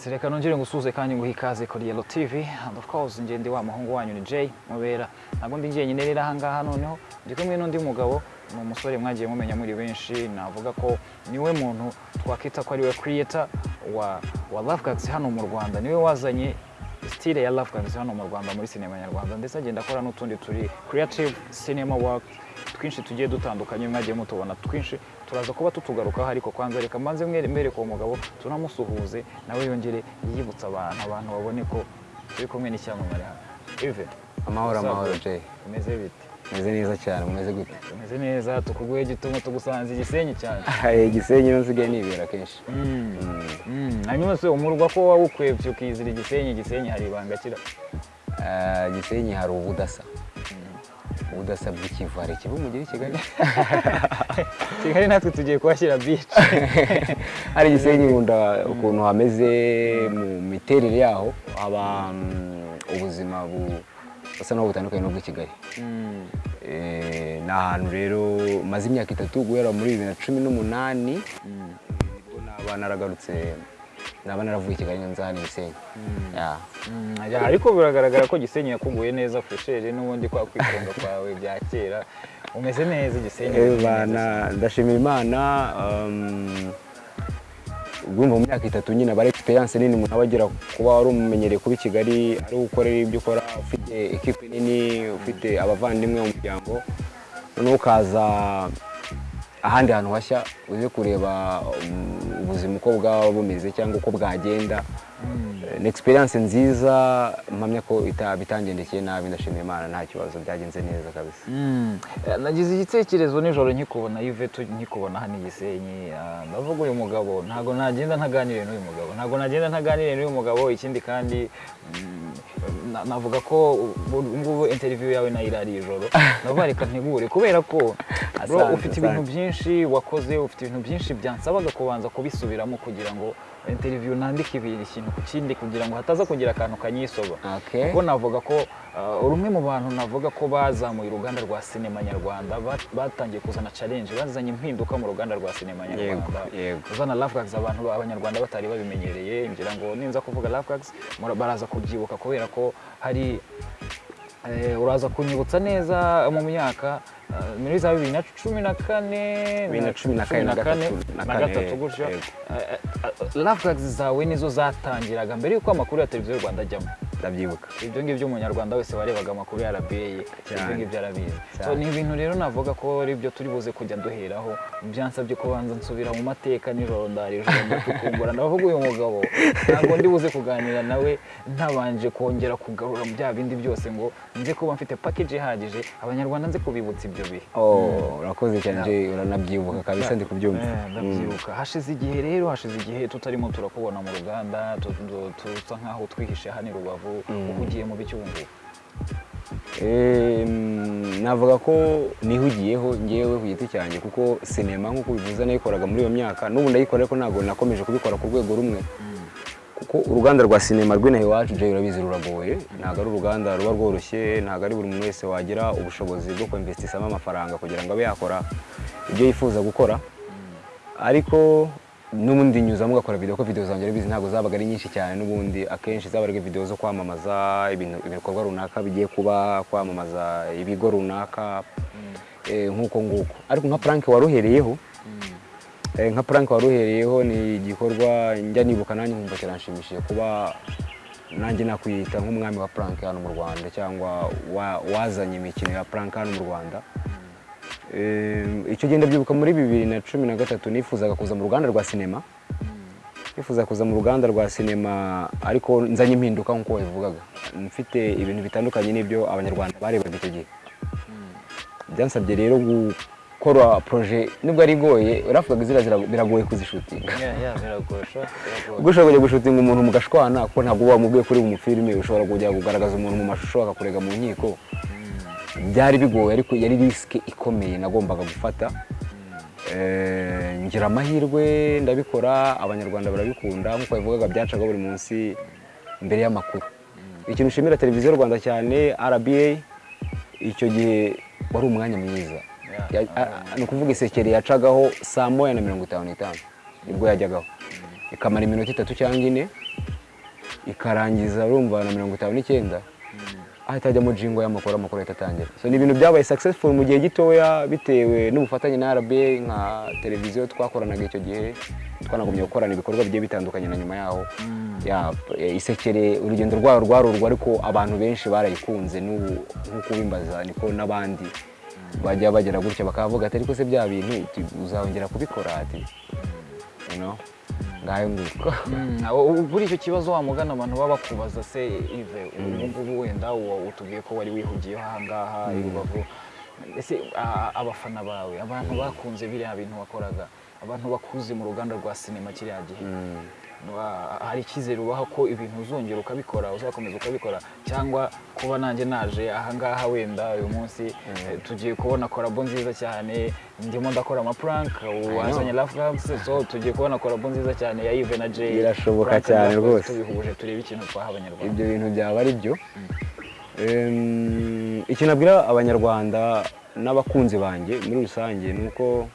Alright, reka nongere ngusuze kandi nguhe ikaze kuri Yellow TV and of course njye ndi wa muhungu wanyu ni Jay Mubera. Ntabwo ndi njyenyine rero aha ngaha noneho. Ndi kumwe n'undi mugabo ni umusore mwagiye mumenya muri benshi. Navuga ko ni we muntu twakwita ko ari we creator wa, wa Love hano mu Rwanda. Niwe wazanye style ya Love hano mu Rwanda muri sinema nyarwanda. Ndetse agenda akora n'utundi turi creative cinema work twinshi tugiye dutandukanye mwagiye mutubona twinshi. Turaza kuba tutugarukaho ariko kwanza reka mbanze mwere mbereke uwo mugabo tunamusuhuze nawe yongere yibutsa abantu abantu babone ko turi kumwe n'icyamamare hano. Ive. Amahoro amahoro Jay. Umeze bite? Meze neza cyane mumeze gute? Umeze neza tukuguhe gituma tugusanze igisenyi cyane. Igisenyi nsigaye nibera kenshi. Mm. Mm. hanyuma se umurwa ko wawukwebye ukizira igisenyi igisenyi hari ibanga kira? Ah, gisenyi hari ubudasa. Ubudasa bw'ikivu hari ikivu mugira i kigali kigali natwe tugiye kuhashyira beach. Hari igisenyi nkunda ukuntu hameze mu miterere yaho. Haba mm, ubuzima bu- busa n'aho butandukanye n'ubw'i kigali. Mm. Eh, ni ahantu rero maze imyaka itatu guhera muri bibiri na cumi n'umunani Mm. ni bwo naba naragarutse naba naravuye i kigali nza hano i gisenyi. Yeah. Ya, ariko biragaragara ko gisenyi yakuguye neza furesheri n'ubundi kwa kwikunga kwawe bya kera. Umeze neza igisenyi Eh, ndashimira imana um, urumva mu myaka itatu nyine aba ari experience nini umuntu aba agira kuba wari umumenyereye kuba i kigali ari gukorera ibyo ukora ufite ekipe nini ufite abavandimwe mu muryango noneho ukaza ahandi hantu hashya uze kureba um, ubuzima uko bwaba bumeze cyangwa uko bwagenda ni experience nziza mpamya ko ita- bitangendekeye nabi ndashimira imana nta kibazo byagenze neza kabisa. Mm. Eh, nagize igitekerezo nijoro nkikubona Yvette nkikubona hano i Gisenyi. Ah, ndavuga uyu mugabo ntabwo nagenda ntaganiriye n'uyu mugabo. Ntabwo nagenda ntaganiriye n'uyu mugabo ikindi kandi mm, na- navuga ko ubu ngubu interview yawe na yo irari ijoro. Ndavuga reka ntegure kubera ko ufite ibintu byinshi wakoze ufite ibintu byinshi byansabaga kubanza kubisubiramo kugira ngo interview nandike ibintu ikintu ku kindi kugira ngo hataza kugira akantu kanyisoba kuko navuga ko uh, uri umwe mu bantu navuga ko bazamuye uruganda rwa sinema nyarwanda ba- batangiye kuzana challenge bazanye impinduka mu ruganda rwa sinema nyarwanda. uzana Love Gags abantu abanyarwanda batari babimenyereye ngira ngo ninza kuvuga mura- baraza kubyibuka kubera ko hari uraza kunyibutsa neza mu myaka uh, muri za bibiri na cumi na kane na cumi na kane na gatatu, gutyo. Eh, eh, Gags zawe nizo zatangiraga mbere y'uko amakuru ya televiziyo y'u Rwanda ajyamo? Ndabyibuka ibyo ngibyo umunyarwanda wese warebaga amakuru ya RBA ibyo ngibyo arabizi ni ibintu rero navuga ko ari byo turi buze kujya duheraho. Byansabye kubanza nsubira mu mateka nijoro ndara ijoro ndacukumbura ndavuga uyu mugabo ntabwo ndi buze kuganira nawe. Ntabanje kongera kugarura bya bindi byose ngo nze kuba mfite package ihagije. Abanyarwanda nze kubibutsa ibyo bihe. Oh urakoze cyane uranabyibuka kabisa ndi kubyumva? Eh, ndabyibuka hashize igihe rero hashize igihe tutarimo turakubona mu ruganda tusa nkaho twihishe hano i rubavu. Uhugiye mu mm, navuga ko nihugiyeho ngewe ku giti cyanjye kuko sinema nk'uko bivuze nayikoraga muri iyo myaka n'ubu ndayikora ariko ntabwo nakomeje kubikora ku rwego rumwe. Kuko uruganda rwa sinema rw'inaha iwacu Jay urabizi ruragoye. Ntabwo ari uruganda ruba rworoshye ntabwo ari buri muntu wese wagira ubushobozi bwo kwinvestisamo amafaranga kugira ngo abe yakora ibyo yifuza gukora. Ariko n'ubundi nyuzamo ugakora video ko video zanjye urabizi ntabwo zabaga ari nyinshi cyane. N'ubundi akenshi zabaga ari video zo kwamamaza ibintu ibikorwa runaka bigiye kuba kwamamaza ibigo runaka eh, nk'uko nguko. Ariko nka prank waruhereyeho eh, nka prank waruhereyeho ni igikorwa njya nibuka nanjye nkumva kiranshimishije kuba nanjye nakwiyita nk'umwami wa prank hano mu Rwanda cyangwa wa- wazanye imikino ya prank hano mu Rwanda. Eh, icyo gihe ndabyibuka muri bibiri na cumi na gatatu nifuzaga kuza mu ruganda rwa sinema. Nifuza kuza mu ruganda rwa sinema ariko nzanye impinduka nk'uko wabivugaga. Mfite ibintu bitandukanye n'ibyo abanyarwanda barebaga icyo gihe. Byansabye rero gukora proje nubwo ari igoye uravugaga ziriya zira- biragoye kuzishutinga. Ubwo ushobora kujya gushutinga umuntu mugashwana kuko ntabwo uba wamubwiye kuri bumufilime ushobora kujya kugaragaza umuntu mu mashusho akakurega mu nkiko. Byari bigoye ariko yari risike ikomeye nagombaga gufata. Eh, ngira amahirwe ndabikora abanyarwanda barabikunda nk'uko babivugaga byacaga buri munsi mbere y'amakuru. Ikintu ushimira televiziyo rwanda cyane rba icyo gihe wari umwanya mwiza. Ni ukuvuga isekeri yacagaho saa moya na mirongo itanu n'itanu ni bwo yajyagaho. Ikamara iminota itatu cyangwa ine ikarangiza urumva na mirongo itanu n'icyenda ahita ajyamo jingo y'amakuru amakuru ahita atangira so ni ibintu byabaye successful mu gihe gitoya bitewe n'ubufatanye na RBA nka televiziyo twakoranaga icyo gihe twanagumye gukorana ibikorwa bigiye bitandukanye na nyuma yaho. Ya eh, isekere urugendo rwayo rwarurwa ariko abantu benshi barayikunze nk'uko ubimbaza niko n'abandi bajya bagera gutya bakavuga ati ariko se bya bintu tu- uzongera kubikora ati? You know? Ngayo nguko Mm, kibazo wa mugana abantu baba bakubaza se ive ubu ngubu wenda utubwiye ko wari wihugiyeho aha ngaha i rubavu ese abafana bawe abantu bakunze biriya bintu wakoraga? Abantu bakuze mu ruganda rwa sinema kiriya gihe? Hari icyizere ubaha ko ibintu uzongera ukabikora uzakomeza ukabikora cyangwa kuba nanjye naje aha ngaha wenda uyu munsi eh, tugiye kubona korabo nziza cyane ndimo ndakora amapuranka wazanye Gags so tugiye kubona korabo nziza cyane ya Yves na Jay. Birashoboka cyane rwose. tubihuje turebe ikintu twaha abanyarwanda. Ibyo bintu byaba ari byo. Em, icyo nabwira abanyarwanda n'abakunzi banjye muri rusange ni uko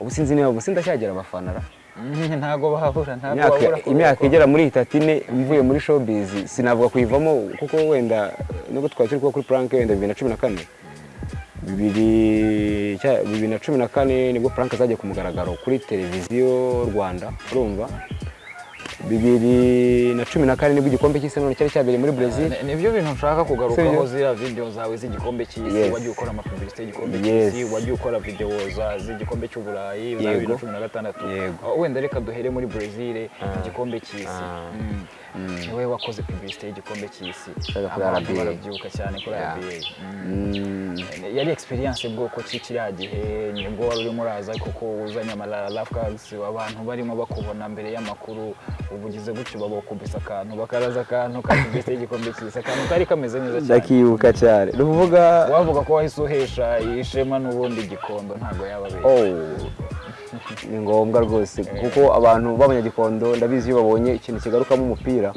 ubu sinzi niba ubu sindacyagera abafana ra ntago babura ntago imyaka igera muri itatu ine mvuye muri showbiz sinavuga kuyivamo kuko wenda nubwo twari turi kuba kuri prank wenda bibiri na cumi na kane. Bibiri na cumi na kane ni bwo prank zagiye ku mugaragaro kuri televiziyo rwanda urumva? Bibiri na cumi na kane ni bwo igikombe cy'isi none cyari cyabereye muri brezil Ni- ni byo bintu nshaka kugarukaho ziriya video zawe z'igikombe cy'isi wagiye ukora amapublicité y'igikombe cy'isi wagiye ukora video z'igikombe cy'uburayi za bibiri na cumi na gatandatu. Ah, wenda reka duhere muri Brazil igikombe cy'isi. Ah. Mm. Ni we wakoze publicité y'igikombe cy'isi abantu RBA. barabyibuka cyane kuri. RBA Mm. Mm. yari experience bwoko ki kiriya gihe ni bwo wari urimo uraza kuko uzanye ama Love Gags abantu barimo bakubona mbere y'amakuru ubu ugize gutyo babakubise akantu bakaraza akantu ka publicité y'igikombe cy'isi akantu kari kameze neza cyane ndakibuka cyane ni ukuvuga wavuga ko wahise uhesha ishema n'ubundi igikondo ntabwo yaba abeshya Oh, ni ngombwa rwose. Kuko abantu b'abanyagikondo ndabizi iyo babonye ikintu kigarukamo umupira.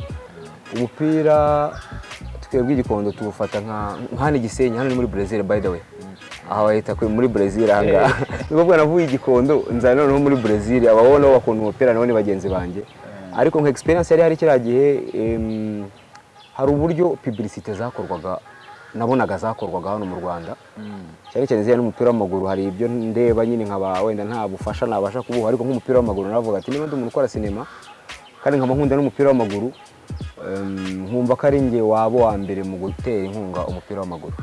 Umupira twebwe igikondo tuwufata nka hano igisenyi hano ni muri brezil by the way. Aha bahita muri brezil aha ngaha. Ni ukuvuga navuye igikondo nzana noneho muri brezil ababona bakunda umupira nabo ni bagenzi banjye ariko nka experience yari hari kiriya gihe hari uburyo publicité zakorwaga nabonaga zakorwaga hano mu rwanda. Cyane cyane zijyanye n'umupira w'amaguru hari ibyo ndeba nyine nkaba wenda nta bufasha nabasha kubuha ariko nk'umupira w'amaguru navuga ati niba ndi umuntu ukora sinema kandi nkaba nkunda n'umupira w'amaguru nkumva ko ari njye waba uwa mbere mu gutera inkunga umupira w'amaguru.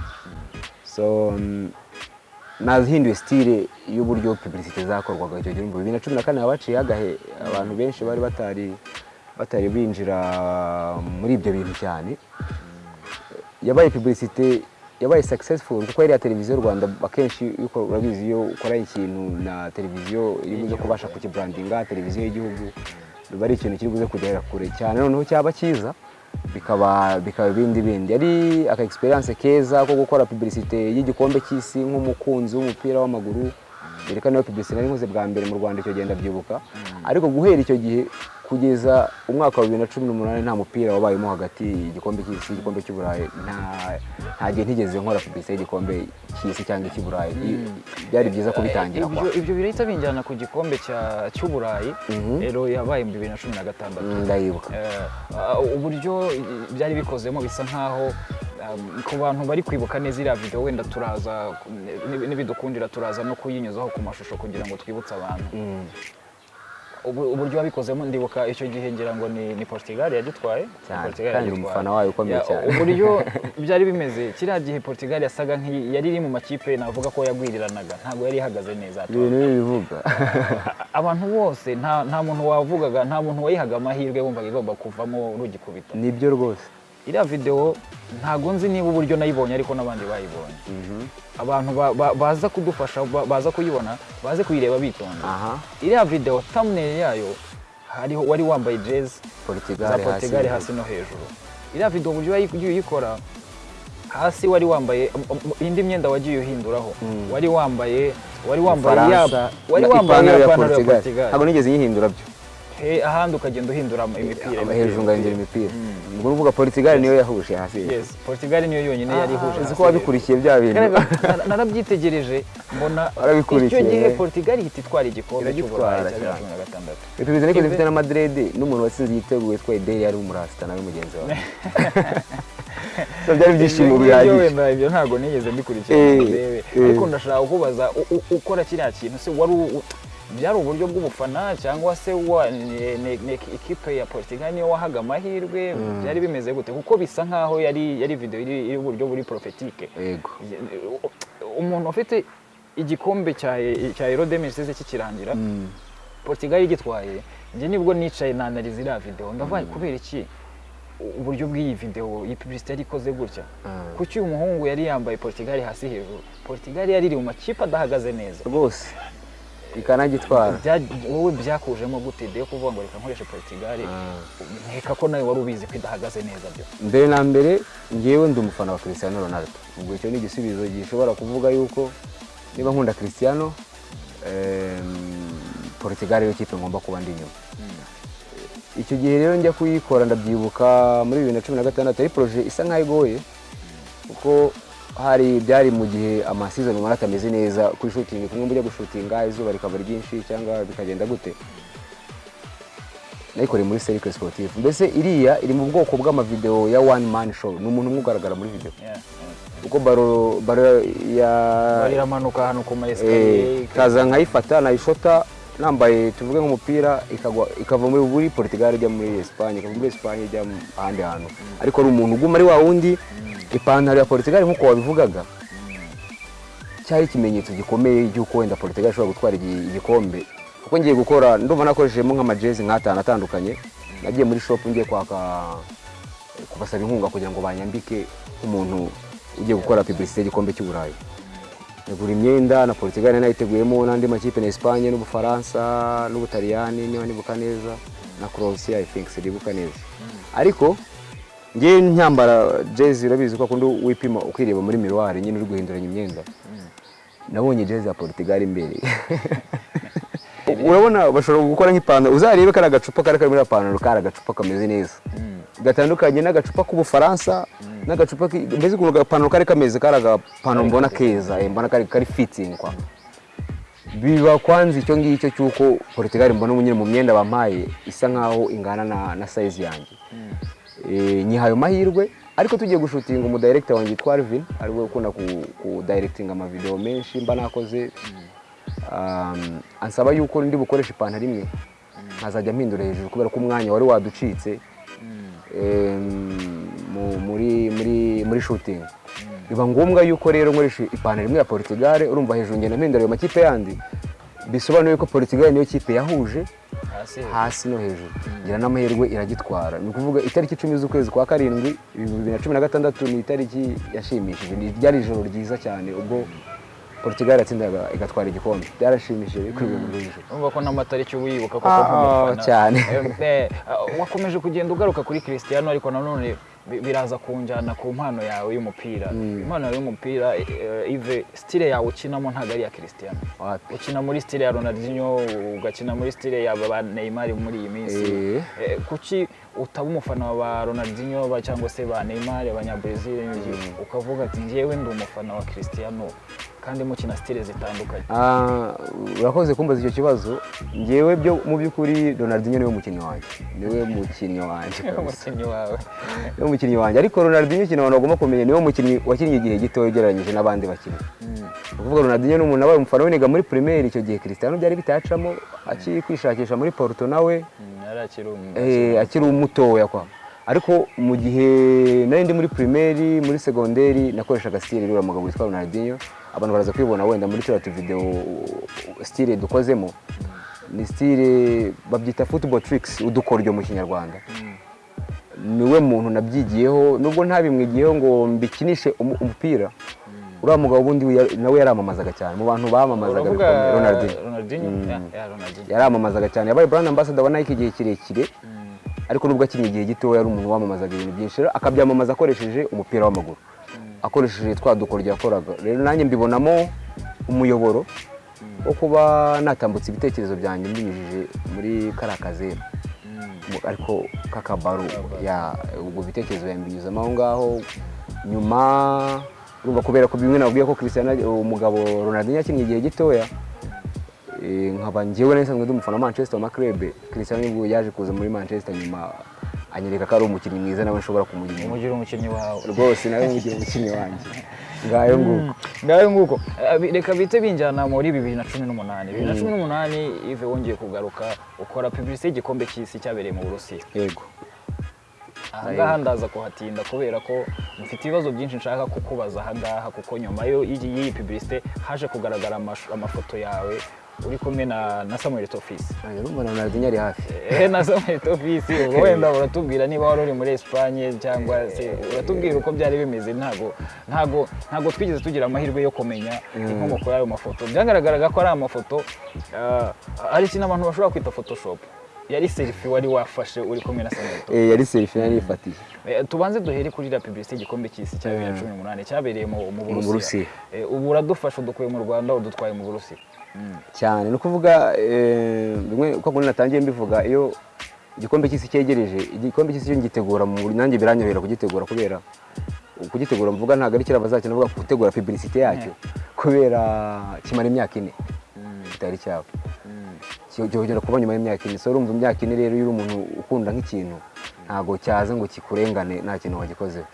Nahinduye style y'uburyo publicité zakorwaga icyo gihe. Bibiri na cumi na kane habaciye hagahe abantu benshi bari batari batari binjira muri ibyo bintu cyane. Yabaye publicité yabaye successful. Kuko yari ya televiziyo rwanda akenshi urabizi iyo ukora ikintu na televiziyo iri buze kubasha kukibrandinga televiziyo y'igihugu biba ari ikintu kiri buze kugera kure cyane. Noneho cyaba cyiza bikaba bikaba ibindi bindi yari aka experience keza ko gukora publicité y'igikombe cy'isi nk'umukunzi w'umupira w'amaguru yerekana iyo publicité nari nkoze bwa mbere mu rwanda icyo gihe ndabyibuka ariko guhera icyo gihe kugeza umwaka wa bibiri na cumi n'umunani nta mupira wabayemo hagati igikombe cy'isi igikombe cy'uburayi nta gihe ntigeze nkora publicité y'igikombe cy'isi cyangwa icy'uburayi byari byiza kubitangira kwa ibyo birahita binjyana ku gikombe cy'uburayi Mhm. rero yabaye mu bibiri na cumi na gatandatu Mm, ndayibuka Eh, ah, uburyo byari bikozemo bisa nkaho um, ku bantu bari kwibuka neza iriya video wenda turaza nibi- nibidukundira turaza no kuyinyuzaho ku mashusho kugira ngo twibutse abantu Mm, uburyo wabikozemo ndibuka icyo gihe ngira ngo ni, ni Portugal Portugal kandi umufana wayo ukomeye Ya, cyane. uburyo byari bimeze kiriya gihe Portugal yasaga yari iri mu makipe navuga ko yagwiriranaga. Ntabwo yari ihagaze neza ibintu bibivuga abantu bose nta, nta muntu wavugaga nta muntu wayihaga amahirwe wumvaga igomba kuvamo rugikubita ni byo rwose. Iriya video ntago nzi niba uburyo nayibonye ariko n'abandi bayibonye. Abantu ba- ba- baza kudufasha ba- baza kuyibona baze kuyireba bitonda. Iriya video thumbnail yayo hariho wari wambaye jezi za Portugal hasi no hejuru. iriya video uburyo ugiye uyikora hasi wari wambaye um, um, indi myenda wagiye uhinduraho. Mm. wari wambaye wari wambaye ya ipantaro ya Portugal. Ntabwo nigeze nyihindura byo. Ahandi ukagenda uhindura imipira hejuru ngahindura imipira. Ubwo ni ukuvuga Portugal niyo yahuje hasi. Yes Portugal niyo yonyine yari ihuje uzi hasi. ko wabikurikiye bya bintu. Narabyitegereje mbona icyo gihe Portugal ihita itwara igikombe cy'uburayi cya bibiri na cumi na gatandatu. Tubizi ariko zifite na Madrid n'umuntu watsinze igitego witwa Eder yari umurasita nawe mugenzi wawe. Byari ibyishimo bihagije. ibyo ntabwo nigeze mbikurikira. Eh, ngo ndebe. eh. ariko ndashaka kubaza u- u- ukora kiriya kintu. Se wari byari uburyo bw'ubufana cyangwa se wa ne- ne- ne- ikipe ya Portugal niyo wahaga amahirwe byari bimeze gute? Kuko bisa nkaho yari yari video iri uburyo buri yego. Umuntu ufite igikombe cya 2016 kikirangira Portugal igitwaye njye ni bwo nicaye nanariza iriya video. Ndavuga kubera iki? Uburyo bw'iyi video iyi yari ikoze gutya? Mm. kuki uyu muhungu yari yambaye Portugal hasi hejuru? Portugal yari iri mu makipe adahagaze neza. Rwose ikanagitwara. Wowe byakujemo gute? De kuvuga ngo reka nkoreshe Portugal nkeka ko nawe wari ubizi ko idahagaze neza byo. Mbere na mbere ngewe ndi umufana wa Cristiano Ronaldo. Ubwo icyo ni igisubizo gishobora kuvuga yuko niba nkunda Cristiano em, Portugal ariyo kipe ngomba kuba ndi inyuma. Icyo gihe rero njya kuyikora ndabyibuka muri bibiri na cumi na gatandatu ari poroje isa nkaho igoye kuko hari byari mu gihe amasizoni ubona atameze neza kuri shutingi kumwe mujya gushutinga izuba rikaba ryinshi cyangwa bikagenda gute? Nayikoreye muri serike sportive mbese iriya iri mu bwoko bw'amavideo ya one man show. Ni umuntu umwe ugaragara muri yeah. kuko baro baro ya iramanuka ahantu ku ma Eh, escalier kaza nkayifata nayishota nambaye tuvuge nk'umupira ikagwa ikava muri Portugal ijya muri Espagne ikava muri Espagne ijya mu- ahandi hantu. Ariko ari umuntu uguma ari wa wundi ipantaro ya Portugal nk'uko wabivugaga. Cyari ikimenyetso gikomeye cy'uko wenda Portugal ishobora gutwara igi- igikombe. Kuko ngiye gukora ndumva nakoreshejemo nk'amajezi nk'atanu atandukanye. Nagiye muri shop ngiye kwaka kubasaba inkunga kugira ngo banyambike nk'umuntu ugiye gukora publicité y'igikombe cy'uburayi negura imyenda na Portugal nayiteguyemo n'andi makipe na Espagne n'Ubufaransa n'Ubutaliyani niba nibuka neza na Croatia I think sinibuka neza. Ariko ngewe nyambara jezi urabizi ko akunda wipima ukireba muri miroir nyine uri guhinduranya imyenda. Nabonye jezi ya Portugal imbere urabona bashobora gukora nk'ipantaro uzarebe kari agacupa kari kari muri pantaro kari agacupa kameze neza. Gatandukanye n'agacupa k'ubufaransa n'agacupa ki- mbese ukuntu agapantaro kari kameze kari agapantaro mbona keza mbona kari kari fitting kwa. Biba kwanza icyo ngicyo cy'uko Portugal mbona nyine mu myenda bampaye isa nkaho ingana na, na size yanjye. Nyihaye ayo mahirwe ariko tugiye gushutinga umudirector wanjye yitwa Alvin ari we ukunda ku, ku directinga amavideo menshi mba nakoze. Um, ansaba yuko ndi bukoresha ipantaro imwe nkazajya mpindura hejuru kubera ko umwanya wari waducitse muri shooting. Biba ngombwa yuko rero nkoresha ipantaro imwe ya Portugal urumva hejuru ngenda mpindura ayo makipe yandi. Bisobanuye ko Portugal niyo kipe yahuje hasi no hejuru. Ngira n'amahirwe iragitwara. Ni ukuvuga itariki icumi z'ukwezi kwa karindwi bibiri na cumi na gatandatu ni itariki yashimishije. Ni- ryari ijoro ryiza cyane ubwo Portugal yatsindaga igatwara igikombe. Byarashimishije kuri buri muntu w'ijoro urumva ko n'amatariki uba uyibuka koko Ah, nk'umufana cyane. Eh, eh, wakomeje kugenda ugaruka kuri Cristiano ariko nanone biraza kunjyana ku mpano yawe y'umupira. Impano yawe y'umupira eh, Yves style yawe ukinamo ntabwo ari iya Wapi? ukina muri style ya Ronaldinho ugakina muri style ya ba Neymar muri iyi minsi. Eh. Eh, kuki utaba umufana wa Ronaldinho cyangwa se ba Neymar abanyabrazil ukavuga ati njyewe ndi umufana wa Cristiano. Kandi mukina style zitandukanye. Ah, urakoze kumbaza icyo kibazo. Ngewe byo mu by'ukuri Ronaldinho ni we mukinnyi wanjye. Niwe mukinnyi wanjye. Umukinnyi wawe. Niwe mukinnyi wanjye. Ariko Ronaldinho ikintu abantu bagomba kumenya ni we mukinnyi wakinnye igihe gito ugereranyije n'abandi bakinnyi. Ni ukuvuga Ronaldinho ni umuntu wabaye umufana w'iniga muri Premier icyo gihe Cristiano byari bitacamo akiri kwishakisha muri Porto nawe. Akiri umu- eh, akiri umutoya kwa. Ariko mu gihe nari ndi muri primaire muri segonderi nakoreshaga style rero mugabo witwa Ronaldinho. Abantu baraza kwibona wenda muri turiya tuvideo style dukozemo ni style babyita football tricks udukoryo mu kinyarwanda. Niwe muntu nabyigiyeho nubwo ntabimwigiyeho ngo mbikinishe umu- umupira. Uriya mugabo ubundi nawe yaramamazaga cyane. Mu bantu bamamazaga Mm. Yaramamazaga cyane. Yabaye brand ambassador wa Nike igihe kirekire. Ariko nubwo akiri igihe gito yari umuntu wamamazaga ibintu byinshi. Akabyamamaza akoresheje umupira w'amaguru. Akoresheje twa dukoryo yakoraga rero nanjye mbibonamo umuyoboro wo kuba natambutsa ibitekerezo byanjye mbinyujije muri kariya kazeru Mu- ariko k'akabaru ya ubwo bitekerezo yambinyuzamo aho ngaho nyuma urumva kubera ko bimwe nabwiye ko umugabo Ronaldinho yakinnye igihe gitoya Eh, nkaba njyewe nari nsanzwe ndi umufana wa Manchester wa Makrebe Cristiano ni bwo yaje kuza muri Manchester nyuma anyereka ko ari umukinnyi mwiza nawe nshobora kumugira umugira umukinnyi wawe. Rwose nawe mugira umukinnyi wanjye. Ngayo nguko. Ngayo nguko. Eh, reka bite binjyana muri bibiri na cumi n'umunani. Bibiri na cumi n'umunani ive wongeye kugaruka ukora publicité y'igikombe cy'isi cyabereye mu burusiya. Yego. Ahangaha ndaza kuhatinda kubera ko mfite ibibazo byinshi nshaka kukubaza ahangaha kuko nyuma y'iyi publicité haje kugaragara amafoto yawe uri kumwe na na Samuel Tofisi urumva na Ronaldinho ari hafi. Na Samuel Tofisi ubwo wenda uratubwira niba wari uri muri Espagne cyangwa se uratubwira uko byari bimeze ntago ntago ntago twigeze tugira amahirwe yo kumenya inkomoko y'ayo mafoto. Byagaragaraga ko ari amafoto ah, hari ikintu abantu bashobora kwita photoshop. Yari selfie wari wafashe uri kumwe na Eh, yari selfie nari yifatiye. Eh, tubanze duhere kuri la publicité igikombe cy'isi cya bibiri na cumi n'umunani cyabereye mu Burusiya. Eh, ubu uradufasha udukuye mu Rwanda udutwaye mu Burusiya. Cyane. Ni ukuvuga eh, bimwe uko kundi natangiye mbivuga iyo igikombe cy'isi cyegereje igikombe cy'isi iyo ngitegura mu nanjye biranyorohera kugitegura kubera kugitegura mvuga ntabwo ari kera bazakina bavuga gutegura publicité yacyo kubera kimara imyaka ine. Kitari cyabo kigera kuba nyuma y'imyaka ine. Urumva imyaka ine rero iyo uri umuntu ukunda nk'ikintu ntabwo cyaza ngo kikurengane nta kintu wagikozeho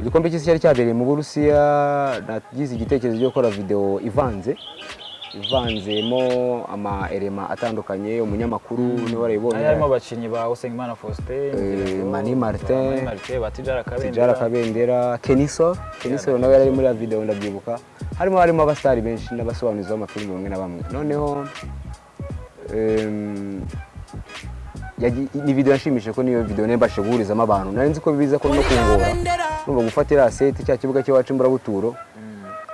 igikombe cy'isi cyari cyabereye mu burusiya nagize igitekerezo cyo gukora videwo ivanze. Ivanzemo ama elema atandukanye umunyamakuru ni we warayibonye. Hari harimo abakinnyi ba Usengimana Faustin ngo, Mani Martin, Tijara Kabendera Keniso Keniso nawe yari ari muri ya video ndabyibuka harimo harimo abasitari benshi n'abasobanuzi b'amafilimi bamwe na bamwe. Noneho em, yagi- ni video yanshimishije ko niyo video nembashije guhurizamo abantu. Nari nzi ko biza ko no kungora numva gufata iriya seti cya kibuga cy'iwacu imburabuturo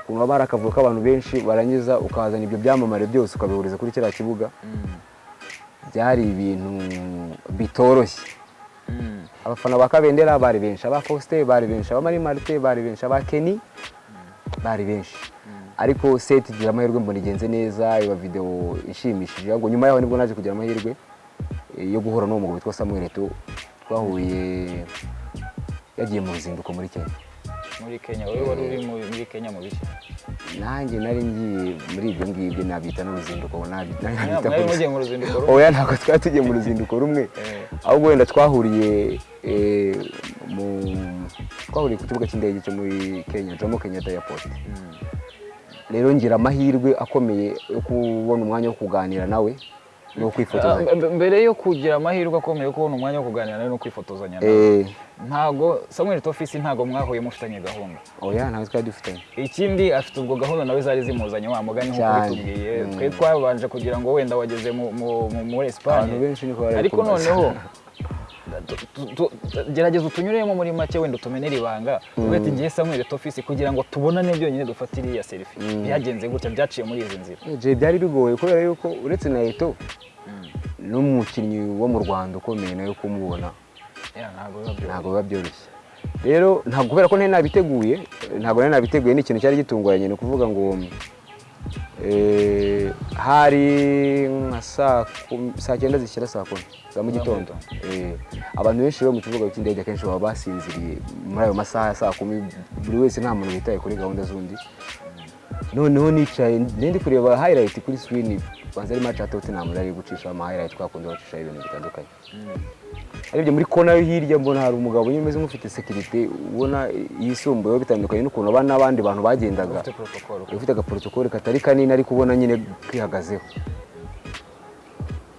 kumva bari akavuyo k'abantu benshi barangiza ukahazana ibyo byamamare byose ukabihuriza kuri kiriya kibuga byari ibintu bitoroshye. Mm. abafana ba kabendera bari benshi aba faustin bari benshi aba mari marite bari benshi aba keni bari benshi. Ariko seti igira amahirwe mbona igenze neza iba videwo ishimishije. Ahubwo nyuma yaho ni bwo naje kugira amahirwe eh, yo guhura n'uwo mugabo witwa samuel eto twahuye yagiye mu ruzinduko muri kenya. Muri Kenya. Wowe wari uri mu- muri Kenya mu biki? Nanjye nari ngiye muri ibyo ngibyo nabyita n'uruzinduko oya ntabwo twari tugiye mu ruzinduko rumwe. Eh. ahubwo wenda twahuriye eh, mu- twahuriye ku kibuga cy'indege cyo muri kenya jomo kenyatta airport. Mm. rero ngira amahirwe akomeye yo kubona umwanya wo kuganira nawe. No Ah, kwifotoza mbe- mbere yo kugira amahirwe akomeye yo kubona umwanya wo kuganira nawe no kwifotozanya Eh, ntago Samuel Tofisi ntago mwahuye mufitanye gahunda. Oya ntabwo twari dufitanye. Ikindi afite ubwo gahunda nawe zari zimuzanye wa mugani nk'uko bitubwiye Mm. twe twabanje kugira ngo wenda wageze mu- mu- mu- muri bari ariko noneho gerageza utunyuremo muri make wenda utumenere ibanga ati ngiye Samuel Tofisi kugira ngo tubonane byonyine dufate iriya selfie. Byagenze gutya byaciye muri izi nzira. Eh, Jay, byari bigoye kubera yuko uretse na eto n'umukinnyi wo mu rwanda ukomeye nawe kumubona. Ya, ntabwo biba byoroshye. ntabwo biba byoroshye. Rero ntabwo kubera ko ntari nabiteguye ntabwo nari nabiteguye ni ikintu cyari gitunguranye ni ukuvuga ngo eh, hari nka saa cyenda zishyira saa kumi za mu gitondo. Eh, abantu benshi rero mu kibuga cy'indege akenshi baba basinziriye muri ayo masaha ya saa kumi buri wese nta muntu witaye kuri gahunda z'undi. Noneho nicaye ndi kureba highlight kuri screen banza ari match ya Tottenham nari gucisha ama highlight twakunze bacisha ibintu bitandukanye. Arebye muri kona yo hirya mbona hari umugabo nyine umeze nk'ufite sekirite ubona yisumbuyeho bitandukanye n'ukuntu aba n'abandi bantu bagendaga. Ufite agaporotokoli katari kanini ariko ubona nyine kwihagazeho.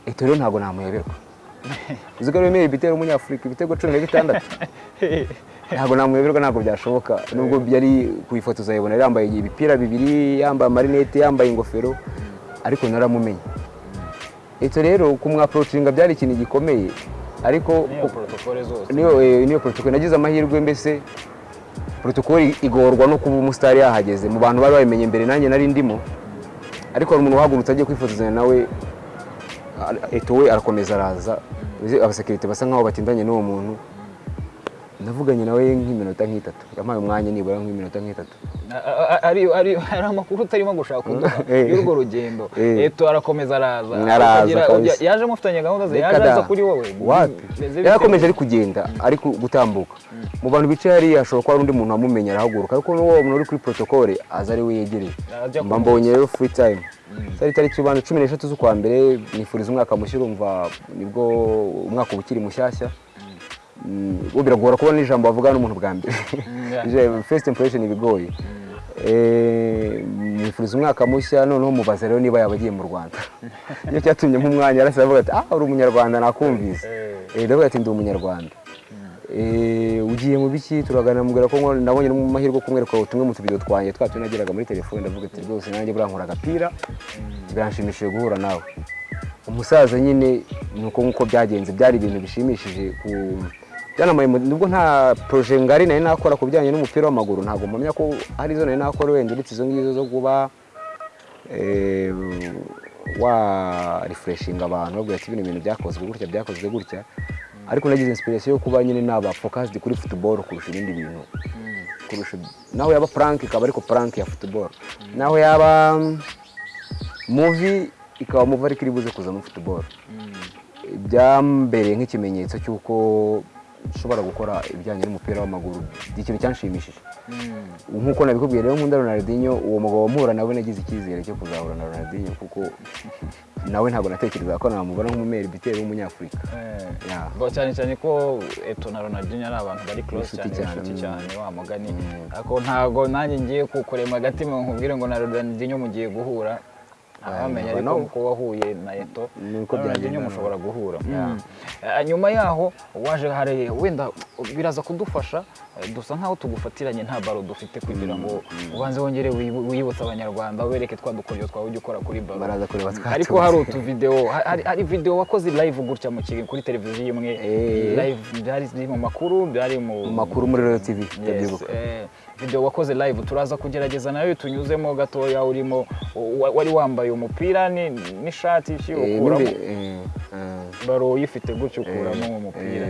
Eto rero ntabwo namuyoberwa. Uzi ko ari wemeye ibitero umunyafurika ibitego cumi na bitandatu? Ntabwo namuyoberwa ntabwo byashoboka. Nubwo yari kuyifotoza yabona yari yambaye ibipira bibiri yambaye amarinete yambaye ingofero. Ariko naramumenye. Eto rero kumwaporocinga byari ikintu gikomeye ariko niyo niyo eh, niyo protocol. Nagize amahirwe mbese protocol igorwa no kuba umusitari yahageze. Mu bantu bari babimenye mbere nanjye nari ndimo. Ariko hari umuntu uhagurutse agiye kwifotozanya nawe eto we arakomeza araza. Abasekirite basa nkaho batindanye n'uwo muntu. Navuganye nawe nk'iminota nk'itatu. Yampaye umwanya nibura nk'iminota nk'itatu. Ari ari hari amakuru utarimo gushaka kuduha. Eh. y'urwo rugendo. Eh. eto arakomeza araza. Yaje mufitanye gahunda ze. Yaje aza kuri wowe bite? yarakomeje ari kugenda ari gutambuka. Mu bantu bicaye hariya hashobora kuba hari undi muntu wamumenya arahaguruka. Ariko n'uwo muntu uri kuri protokole aza ari we yegereye. Ajya mba kumurika. mbonye rero free time. Zari tariki ubanza cumi n'eshatu z'ukwa mbere nifuriza umwaka mushya urumva ni bwo umwaka uba ukiri mushyashya. Mm, biragora kubona n'ijambo bavuga n'umuntu bwa mbere. Ije- first impression ibigoye. Eh, nifuriza umwaka mushya noneho mubaza rero niba yaba agiye mu rwanda. Nicyo cyatumye nk'umwanya arasa avuga ati ah uri umunyarwanda nakumvise. Eh. Eh, ndavuga ati ndi umunyarwanda. Eh, ugiye mu biki? Turaganira mubwira ko nabonye no mu mahirwe yo kumwereka tumwe mu tubido twanjye twa tunageraga muri telefone ndavuga ati rwose nanjye buriya nkora agapira. Biranshimishije guhura nawe. Umusaza nyine ni uko nk'uko byagenze byari ibintu bishimishije ku byanamaye mu- nubwo nta proje ngari nari nakora ku bijyanye n'umupira w'amaguru. Ntabwo mpamya ko hari izo nari nakora wenda uretse izo ngizo zo kuba eh, wa refreshinga abantu babwira ati bino bintu byakozwe gutya byakozwe gutya. Ariko nagize inspiration yo kuba nyine naba focused kuri football kurusha ibindi bintu. Kurusha naho yaba prank ikaba ariko prank ya football. Naho yaba mm, movie ikaba movie ariko iri buze kuza muri football. Byambereye nk'ikimenyetso cy'uko nshobora gukora ibijyanye n'umupira w'amaguru. Ni ikintu cyanshimishije. Nk'uko nabikubwiye rero nkunda Ronaldinho uwo mugabo mpura nawe nagize icyizere cyo kuzahura na Ronaldinho kuko nawe ntabwo natekerezaga ko namubona nk'umumeri biteri w'umunyafurika. Eh. Cyane cyane ko eto na Ronaldinho ari abantu bari close cyane cyane, inshuti cyane wa mugani. Mm. ariko ntago nanjye ngiye kukurema agatima nkubwire ngo na Ronaldinho mugiye guhura. Abamenya never ariko know. ko wahuye na eto Ni uko na Ronaldinho byagenda. mushobora guhura. Mm. Eh, nyuma yaho waje hari wenda biraza kudufasha eh, dusa nkaho tugufatiranye nta baro dufite kugira ngo ubanze wongere wibu- wibutse abanyarwanda ubereke twa dukoryo twawe ujya ukora kuri baro baraza kureba twa ariko hari utuvidewo hari, video wakoze live gutya mu kiri kuri televiziyo imwe Eh. live byari mu makuru byari mu makuru muri Royal TV ndabyibuka eh, video wakoze live turaza kugerageza na yo tunyuzemo gatoya urimo wa- wari wambaye umupira ni- n'ishati Eh, ukuramo n'imbe- eh, eh. baro uyifite gutyo ukuramo uwo mupira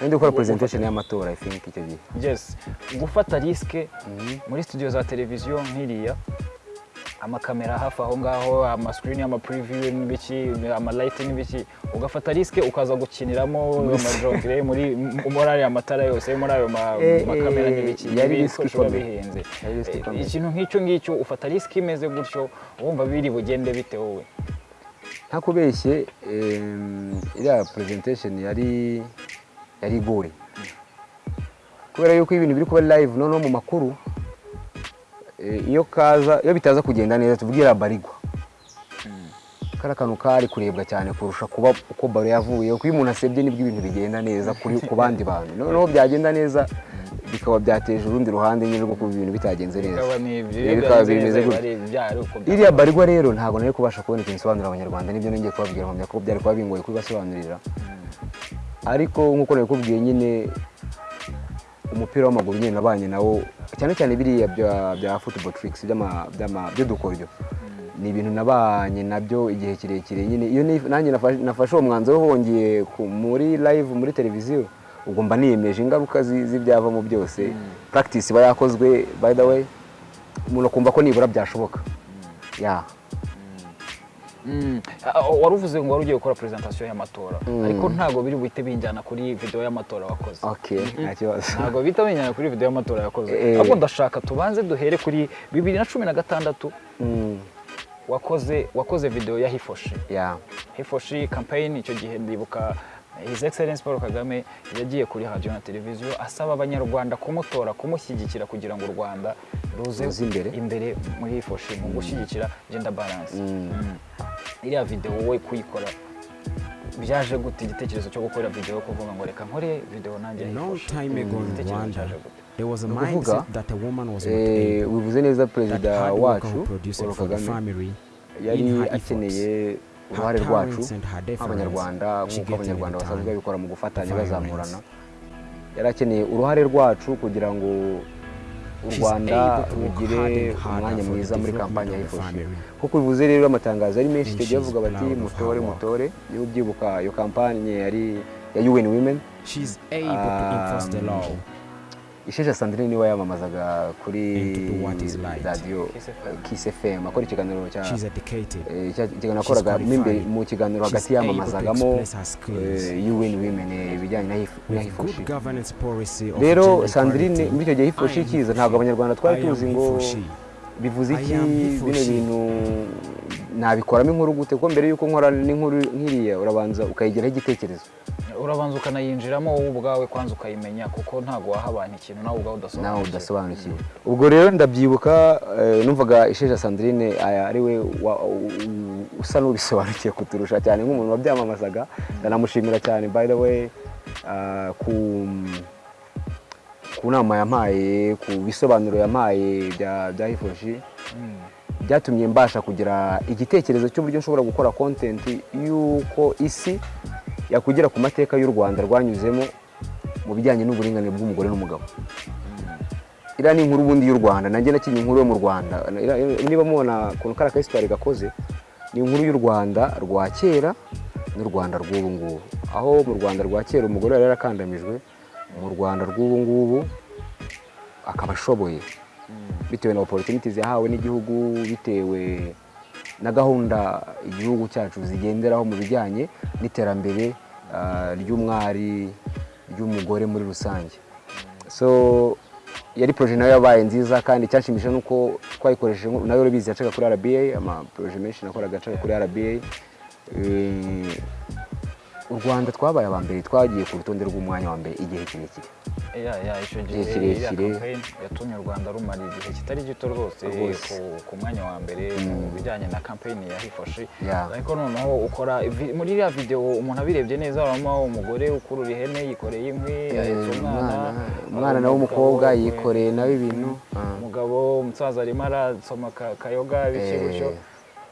ndi gukora presentation y'amatora i think icyo gihe? Yes. Gufata risike muri studio za televiziyo nk'iriya. Amakamera hafi aho ngaho amasikirini y'amapuriviyu n'ibiki amalayiti n'ibiki ugafata risike ukaza gukiniramo amajogere muri muri ariya matara yose muri ayo ma- Eh, makamera eh, n'ibiki. yari ibikoresho biba bihenze. Eh, ikintu nk'icyo ngicyo ufata risike imeze gutyo wumva biri bugende bite wowe? Ntakubeshye iriya presentation yari yari igoye kubera yuko ibintu biri kuba live noneho mu makuru eh, iyo kaza iyo bitaza kugenda neza tuvugira barigwa kari akantu kari kurebwa cyane kurusha kuba uko baro yavuye kuko iyo umuntu asebye ni bwo ibintu bigenda neza kuri ku bandi bantu. Noneho byagenda neza bikaba byateje urundi ruhande nyine rwo kuba ibintu bitagenze neza. Bikaba Eh, bimeze gutya. iriya barigwa rero ntabwo nari kubasha kubona ikintu isobanurira abanyarwanda. Nibyo nongeye kubabwira mpamya ko byari kuba bingoye kubibasobanurira ariko nk'uko nabikubwiye nyine umupira w'amaguru nyine nabanye nawo cyane cyane biriya bya football tricks by'udukoryo. Ni ibintu nabanye na byo igihe kirekire nyine iyo nanjye nafashe- uwo mwanzuro wongeye ku- muri live muri televiziyo ubwo mba niyemeje ingaruka zi- z'ibyavamo byose. Practice iba yakozwe by the way umuntu akumva ko nibura byashoboka. Ya Mm. Wari uvuze ngo wari ugiye gukora presentation y'amatora. Ariko ntabwo biri buhite binjyana kuri video y'amatora wakoze. Kibazo. Ntabwo bihita binjyana kuri video y'amatora yakoze. Eh. ahubwo ndashaka tubanze duhere kuri bibiri na cumi na gatandatu. Mm, wakoze wakoze video ya hifoshi. Hifoshi campaign icyo gihe ndibuka His Excellence Paul Kagame yagiye kuri radio na televiziyo asaba abanyarwanda kumutora kumushyigikira kugira ngo u Rwanda ruze imbere. imbere muri hifoshi mu gushyigikira gender balance Mm. Mm. iriya video wowe kuyikora byaje gute igitekerezo cyo gukora video yo kuvuga ngo reka nkore video nanjye Igitekerezo Rwanda, cyaje gute there was a Ni ukuvuga, mindset that a woman was not Eh, able. wivuze neza That perezida wacu paul kagame family yari akeneye. Uruhare rwacu nk'abanyarwanda nk'uko abanyarwanda basanzwe babikora mu gufatanya bazamurana. yari akeneye uruhare rwacu kugira ngo u rwanda rugire umwanya mwiza muri kampani ya family. kuko bivuze rero amatangazo ari menshi icyo gihe bavuga bati mutore mutore. Iyo ubyibuka iyo kampani yari ya UN Women. Isheja Sandrine ni we yamamazaga kuri radiyo. Kiss FM akora ikiganiro eh, ikiganiro yakoraga mo imbere mu kiganiro hagati yamamazagamo eh, UN Women eh, ibijyanye na hif- na With hifoshi good governance policy of rero Sandrine muri icyo gihe hifoshi I am ikiza ntabwo abanyarwanda twari tuzi ngo bivuze iki bino bintu nabikoramo inkuru gute? Kuko mbere y'uko nkora n'inkuru nk'iriya urabanza ukayigiraho igitekerezo. Urabanza ukanayinjiramo wowe ubwawe kwanza ukayimenya kuko ntabwo waha abantu ikintu nawe ubwawe nawe udasobanukiwe. Udasobanukiwe ubwo rero ndabyibuka eh, numvaga isheja sandrine aya ari we usa n'ubisobanukiwe kuturusha cyane nk'umuntu wabyamamazaga ndanamushimira cyane. By the way ah, ku ku nama yampaye ku bisobanuro yampaye bya bya hifoshi byatumye mbasha kugira igitekerezo cy'uburyo nshobora gukora content y'uko isi yakugera ku mateka y'u rwanda rwanyuzemo mu bijyanye n'uburinganire bw'umugore n'umugabo. Iriya ni inkuru ubundi y'u rwanda nanjye nakinnye inkuru yo mu rwanda. Niba mubona ukuntu kariya kasitari gakoze ni inkuru y'u rwanda rwa kera n'u rwanda rw'ubu ngubu. Aho mu rwanda rwa kera umugore yari yarakandamijwe mu rwanda rw'ubu ngubu akaba ashoboye. Bitewe na opportunities yahawe n'igihugu bitewe na gahunda igihugu cyacu zigenderaho mu bijyanye n'iterambere ah, ry'umwari ry'umugore muri rusange. So yari poroje na yo yabaye nziza kandi icyashimishije ni uko twayikoresheje na yo urabizi yacaga kuri RBA amaporoje menshi nakoraga acaga kuri RBA Eh, u Rwanda twabaye aba mbere twagiye ku rutonde rw'umwanya wa mbere igihe kirekire. Icyo gihe kirekire. yatumye u rwanda rumara igihe kitari gito rwose Rwose. ku- mwanya wa mbere mu bijyanye na campaign ya hifoshi ariko noneho ukora muri iriya video umuntu abirebye neza urabona umugore ukurura ihene yikoreye inkwi ahetse umwana. umwana. Nawe w'umukobwa yikoreye nawe ibintu. Ah. umugabo umusaza arimo arasoma ka- kayoga Eh, gutyo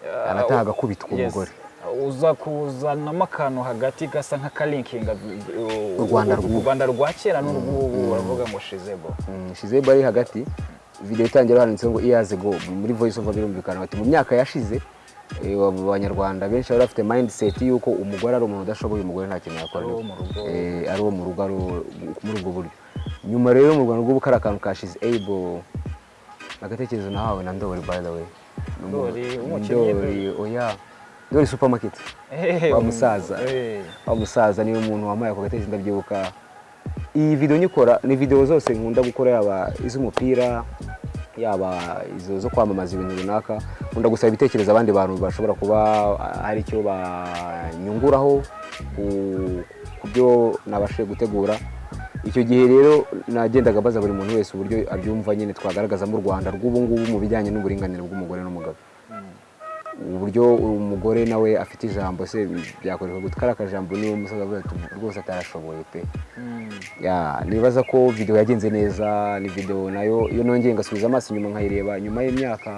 Ah, anataha agakubitwa umugore uza kuzanamo akantu hagati gasa nk'akalinkinga U Rwanda rwa kera n'urw'ubu baravuga ngo shizebo Mm, Shizebo ari hagati. Video itangira handitseho ngo years ago muri voice over birumvikana bati mu myaka yashize eh, abo banyarwanda benshi bari bafite mindset y'uko umugore ari umuntu udashoboye umugore nta kintu yakora. Ari uwo mu rugo. Eh, muri ubwo buryo. Nyuma rero mu Rwanda rw'ubu kari akantu ka Shiz able agatekerezo nahawe na Ndori by the way. Ndoli oya. Ndoli supermarket. Wa musaza. Wa musaza ni we muntu wampaye ako gatekerezo ndabyibuka iyi video nyikora ni video zose nkunda gukora yaba iz'umupira yaba izo zo kwamamaza ibintu runaka. Nkunda gusaba ibitekerezo abandi bantu bashobora kuba ah, hari icyo banyunguraho ku- byo nabashije gutegura. Icyo gihe rero nagendaga mbaza buri muntu wese uburyo abyumva nyine. Twagaragazamo u rwanda rw'ubu ngubu mu bijyanye n'uburinganire bw'umugore n'umugabo. Uburyo umugore nawe afite ijambo se byakoreshwa gute kariya kajambo niba umusaza avuga ati rwose atarashoboye pe Mm. ya nibaza ko video yagenze neza ni video na yo iyo nongeye ngasubiza amaso inyuma nkayireba nyuma y'imyaka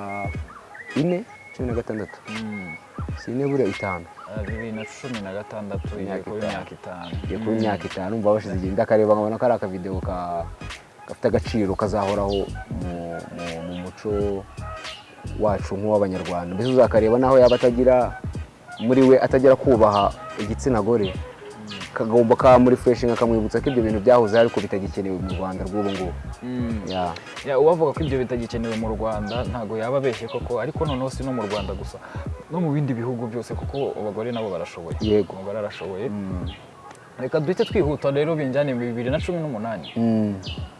ine cumi na gatandatu Mm. si ine buriya itanu Ah, bibiri na cumi na gatandatu igiye Imyaka kuba itanu. imyaka itanu igiye kuba imyaka itanu mba bashize igihe ndakareba nkabona ko ari akavideo ka gafite agaciro kazahoraho mu muco wacu nk'uw'abanyarwanda mbese uzakareba naho yaba atagira muri we atagira kubaha igitsina gore kagomba kamurifreshinga kamwibutsa ko ibyo bintu byahoze ariko bitagikenewe mu rwanda rw'ubu ngubu Mm. Ya, uwavuga ko ibyo bitagikenewe mu rwanda ntabwo yaba abeshye koko ariko noneho si no mu rwanda gusa no mu bindi bihugu byose kuko abagore nabo barashoboye Yego. umugore arashoboye Mm. reka duhite twihuta rero binjyane bibiri na cumi n'umunani Mm. Twa-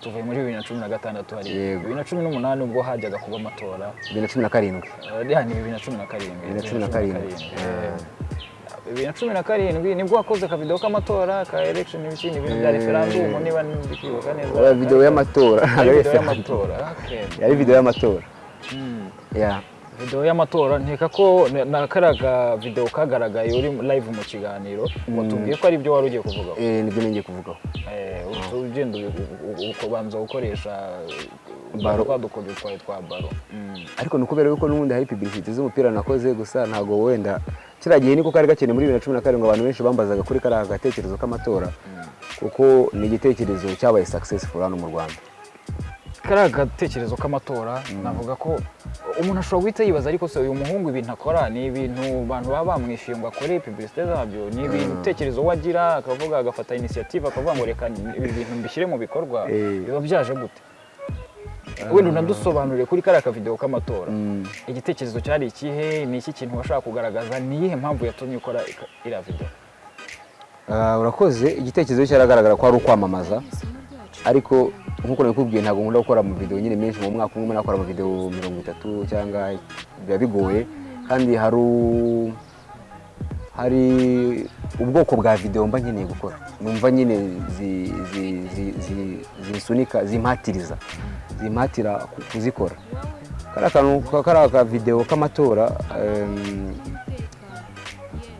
tuvuye muri bibiri na cumi na gatandatu hari bibiri na cumi n'umunani ubwo hajyaga kuba amatora. Bibiri na cumi na karindwi. Eh, ni bibiri na cumi na karindwi. Bibiri na cumi na karindwi. Eh, bibiri na cumi na karindwi ni bwo wakoze akavidewo k'amatora ka election ibiki ni ibintu bya Eh. referandumu niba ndi kwibuka neza. Oya, video y'amatora. yari video y'amatora. Mm. video y'amatora nkeka ko na- na kariya ka video kagaragaye uri live mu kiganiro watubwiye ko ari byo wari ugiye kuvugaho. Eh, ni byo nengeye kuvugaho. Eh, uhita ugenda u- u- u- ukabanza gukoresha Baro. twa dukodo twawe twa baro. Mm. ariko ni ukubera yuko n'ubundi hari publicity z'umupira nakoze gusa ntabwo wenda. Kiriya gihe niko kari gakeneye muri bibiri na cumi na karindwi abantu benshi bambazaga kuri kariya gatekerezo k'amatora. Kuko ni igitekerezo cyabaye successful hano mu rwanda. Kariya gatekerezo k'amatora navuga ko umuntu ashobora guhita yibaza ariko se uyu muhungu ibintu akora ni ibintu abantu baba bamwishyuye ngo akore publicité zabyo ni ibintu utekerezo we agira akavuga agafata initiative akavuga ngo reka ibi bintu mbishyire mu bikorwa Eh. biba byaje gute? Wenda unadusobanurire kuri kariya kavidewo k'amatora. Mm. igitekerezo cyari ikihe? Ni iki kintu washaka kugaragaza? Ni iyihe mpamvu yatumye ukora iriya videwo Ah, urakoze. Igitekerezo cyaragaragara ko ari ukwamamaza. Ariko nk'uko nabikubwiye ntabwo nkunda gukora amavidewo nyine menshi mu mwaka umwe nakora amavidewo mirongo itatu cyangwa biba bigoye. Kandi hari hari ubwoko bwa videwo mba nkeneye gukora. Numva nyine zi- zi- zi- zi- zisunika zimpatiriza. Zimpatira ku- kuzikora. Kariya kantu kariya kavidewo k'amatora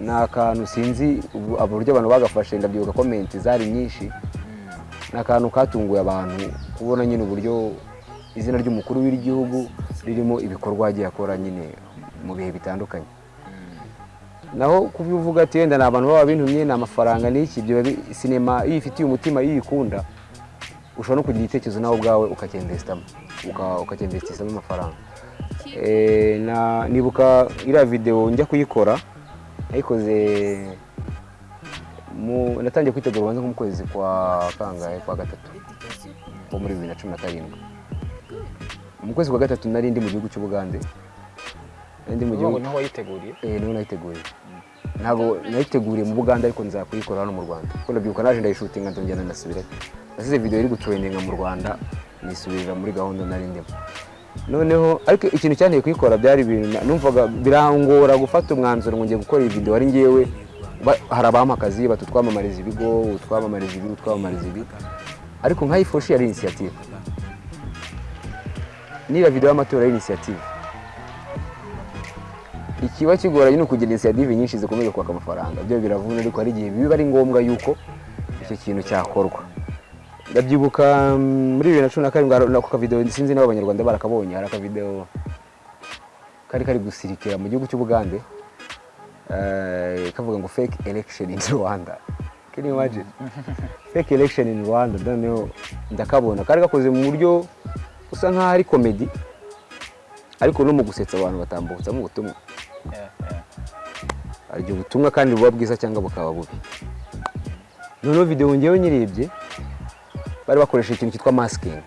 ni akantu sinzi ubu- uburyo abantu bagafashe ndabyibuka komenti zari nyinshi. Ni akantu katunguye abantu kubona nyine uburyo izina ry'umukuru w'igihugu ririmo ibikorwa yagiye akora nyine mu bihe bitandukanye. Naho kubivuga ati wenda ni abantu baba bintumye ni amafaranga n'iki sinema iyo ifitiye umutima iyo uyikunda ushobora no kugira igitekerezo nawe ubwawe ukacyemvesitamo ukacyemvesitisamo amafaranga. Eh, nibuka iriya videwo njya kuyikora nayikoze mu- natangiye kwitegura ubanza nko mu kwezi kwa kangahe kwa gatatu ko muri bibiri na cumi na karindwi. Mu kwezi kwa gatatu nari ndi mu gihugu cy'ubugande nari mu gihugu ni ho wayiteguriye eh ni ho nayiteguye. Ntabwo nayiteguriye mu buganda ariko nza kuyikora hano mu rwanda. Kuko ndabyibuka naje ndayishutinga ndongera ndasubirayo nasize video iri gutraininga mu rwanda nisubirira muri gahunda nari ndimo. Noneho ariko ikintu cyanteye kuyikora byari ibintu numvaga birangora gufata umwanzuro ngo ngiye gukora iyi video ari ngewe. Hari abampa akazi batutwamamariza ibigo utwamamariza ibi utwamamariza ibi. Ariko nkayifoshi yari initiative. Niba video y'amatora ari initiative. Ikiba kigoranye ni ukugira inisiyative nyinshi zikomeza kwaka amafaranga. Byo biravuna ariko hari igihe biba ari ngombwa yuko icyo kintu cyakorwa. Ndabyibuka mm, muri bibiri na cumi na karindwi ako kavidewo sinzi niba abanyarwanda barakabonye. Hari akavidewo kari kari gusirikira mu gihugu cy'ubugande. Kavuga ngo fake election in rwanda. Can you imagine? Fake election in rwanda noneho ndakabona. Kari gakoze mu buryo usa nk'aho ari komedi ariko no mu gusetsa abantu batambutsamo ubutumwa. Igihe ubutumwa kandi buba bwiza cyangwa bukaba bubi. Noneho videwo ngewe nyirebye bari bakoresha ikintu cyitwa masikingi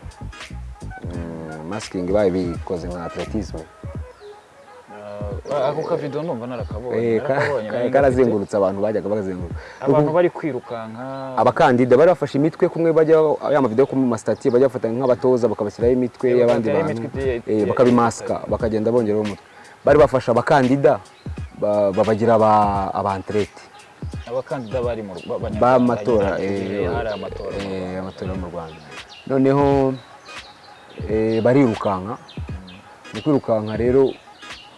masikingi babikoze nka atletisme. Ako kavidewo numva narakabonye Eh, ka- narakabonye, ka- nari karazengurutse abantu bajyaga bazenguruka abantu bari kwirukanka abakandida bari bafashe imitwe kumwe bajya ya mavidewo ku masitati bajya bafata nk'abatoza bakabashyiraho imitwe Eh, y'abandi bantu. eh, bakabimasika bakagenda bongeraho umutwe. Bari bafashe abakandida ba- babagira aba- abanterete abakandida bari mu b'amatora eh, amatora mu eh, Rwanda. mu rwanda. Noneho eh, barirukanka. Mu kwirukanka rero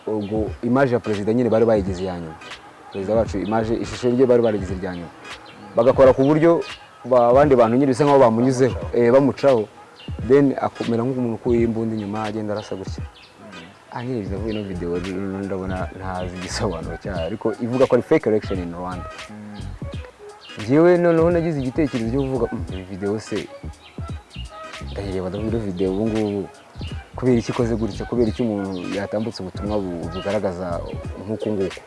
ubwo imaje ya perezida nyine bari bayigize iya nyuma. Perezida wacu imaje ishusho rye bari barigize irya nyuma. Bagakora ku buryo ba- abandi bantu nyine bisa nkaho bamunyuzeho eh, bamucaho. Then akomera nk'umuntu ukuye imbunda inyuma agenda arasa gutya. Anyiriza ino video rero ndabona ntazi igisobanuro cyayo. Ariko ivuga ko ari fake election in Rwanda. Njyewe noneho nagize igitekerezo cyo kuvuga "Mm, iyi video se? Ndayireba ndavuga ino video ubu ngubu. Kubera iki ikoze gutya kubera iki umuntu yatambutse ubutumwa bu- bugaragaza nk'uku nguku.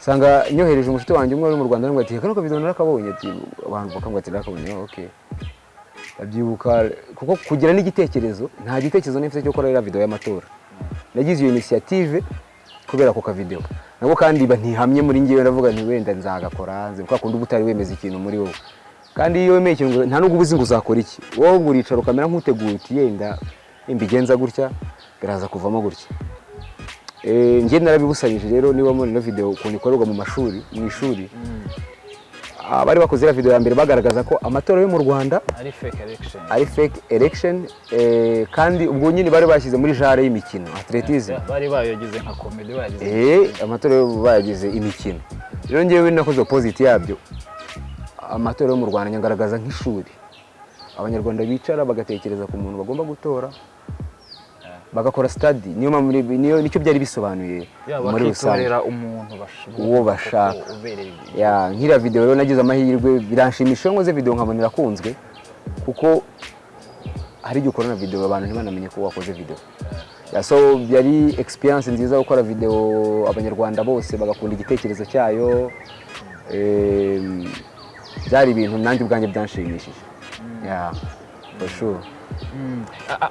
Usanga nyohereje umushuti wanjye umwe uri mu Rwanda ati kano kavidewo narakabonye. Abantu bakambwira ati narakabonye. Okay. Ndabyibuka kuko kugira n'igitekerezo nta gitekerezo nifite cyo gukora iriya video y'amatora. Nagize iyo initiative kubera ako kavidewo nabwo kandi ba ntihamye muri ngewe ndavuga nti wenda nzagakora nzi kwa kundi uba utari wemeza ikintu muri wowe. Kandi iyo wemeye ikintu nta nubwo uba uzi ngo uzakora iki. Wowe ngo uricara ukamera nk'uteguye uti yenda nimbigenza gutya biraza kuvamo gutya. Eh, njye narabibusanyije rero niba muri ino video ukuntu ikorerwa mu mashuri mu ishuri. Abari bakoze iriya video ya mbere bagaragaza ko amatora yo mu rwanda ari fake election. eh, kandi ubwo nyine bari bashyize muri jare y'imikino atletism bari bayogize nka komedi bayagize eh amatora yo bayagize imikino. Rero ngewe nakoze opposite yabyo. Amatora yo mu Rwanda nyagaragaza nk'ishuri. Abanyarwanda bicara bagatekereza ku muntu bagomba gutora bagakora study. Niyo niyo ni cyo byari bisobanuye muri rusange. Uwo bashaka. nk'iriya video rero nagize amahirwe biranshimisha iyo nkoze video nkabona irakunzwe kuko hari igihe ukora na video abantu ntibanamenye ko wakoze video. Ya, so yari experience nziza gukora video abanyarwanda bose bagakunda igitekerezo cyayo Em, byari ibintu nanjye ubwanjye byanshimishije.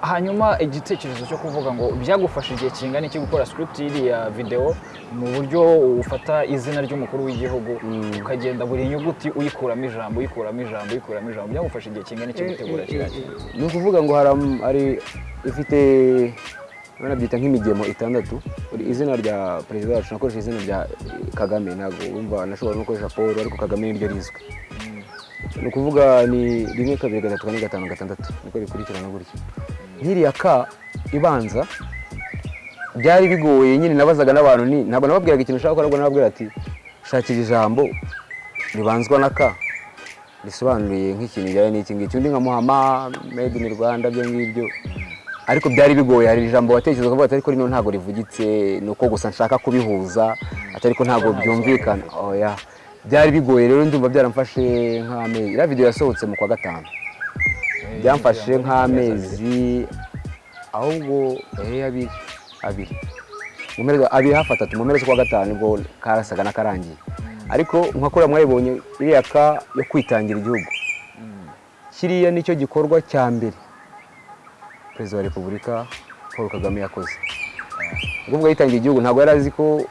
Hanyuma igitekerezo cyo kuvuga ngo byagufasha igihe kingana iki gukora script y'iriya video mu buryo ufata izina ry'umukuru w'igihugu ukagenda buri nyuguti uyikuramo ijambo uyikuramo ijambo uyikuramo ijambo. Byagufasha igihe kingana iki gutegura kiriya kintu? ni ukuvuga ngo haram- hari ifite banabyita nk'imigemo itandatu. Izina rya perezida wacu nakoresha izina rya eh, kagame. Ntabwo wumva nashobora no gukoresha paul ariko kagame niryo rizwi. Ni ukuvuga ni rimwe kabiri gatatu kane gatanu gatandatu. Niko bikurikirana gutya. Nk'iriya ka ibanza byari bigoye nyine. Nabazaga n'abantu ni ntabwo nababwiraga ikintu ushaka gukora nababwira ati shakira ijambo ribanzwa na ka. Risobanuye nk'ikintu bijyanye n'iki ngiki. Undi nkamuhama made in rwanda byo ngibyo. Ariko byari bigoye. Hari ijambo watekereza ukavuga ati ariko rino ntabwo rivugitse ni uko gusa nshaka kubihuza. Ati ariko ntabwo byumvikana. Oya. Byari bigoye rero ndumva byaramfashe nk'amezi. Iriya video yasohotse mu kwa gatanu. Byamfashe nk'amezi ahubwo eh, abiri abiri. Abiri hafi atatu mu mpera z'ukwa gatanu ni bwo karasaga n'akarangiye. Ariko nka kuriya mwayibonye iriya ka yo kwitangira igihugu. Kiriya ni cyo gikorwa cya mbere perezida wa repubulika paul kagame yakoze. Ni ukuvuga yitangiye igihugu ntabwo yari azi ko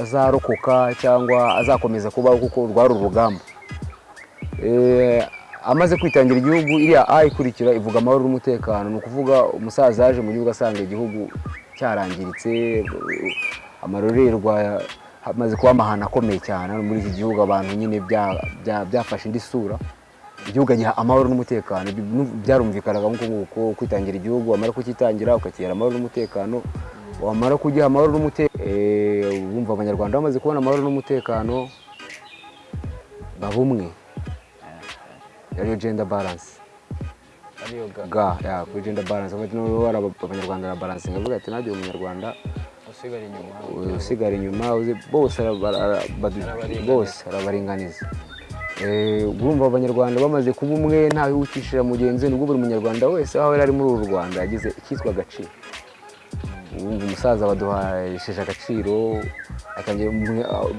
azarokoka cyangwa azakomeza kubaho kuko rwari urugamba. Eh, amaze kwitangira igihugu iriya a ikurikira ivuga amahoro n'umutekano ni ukuvuga umusaza yaje mu gihugu asanga igihugu cyarangiritse amarorerwa hamaze kuba amahano akomeye cyane muri iki gihugu abantu nyine bya- bya- byafashe indi sura. Igihugu agiha amahoro n'umutekano byarumvikanaga nk'uko nguko kwitangira igihugu wamara kukitangira ukakihera amahoro n'umutekano wamara kugiha amahoro n'umutekano wumva abanyarwanda bamaze kubona amahoro n'umutekano baba umwe ariyo gender balance. Ariyo ga kuri hari aba- abanyarwanda na balance. Ngavuga ati najye umunyarwanda usigara inyuma. usigara inyuma uzi- bose Arabaringaniza. arabaringaniza. Eh, urumva abanyarwanda bamaze kuba umwe ntawe wicishira mugenzi we ni bwo buri munyarwanda wese aho yari ari muri uru rwanda yagize icyitwa agaciro umusaza baduhesheje agaciro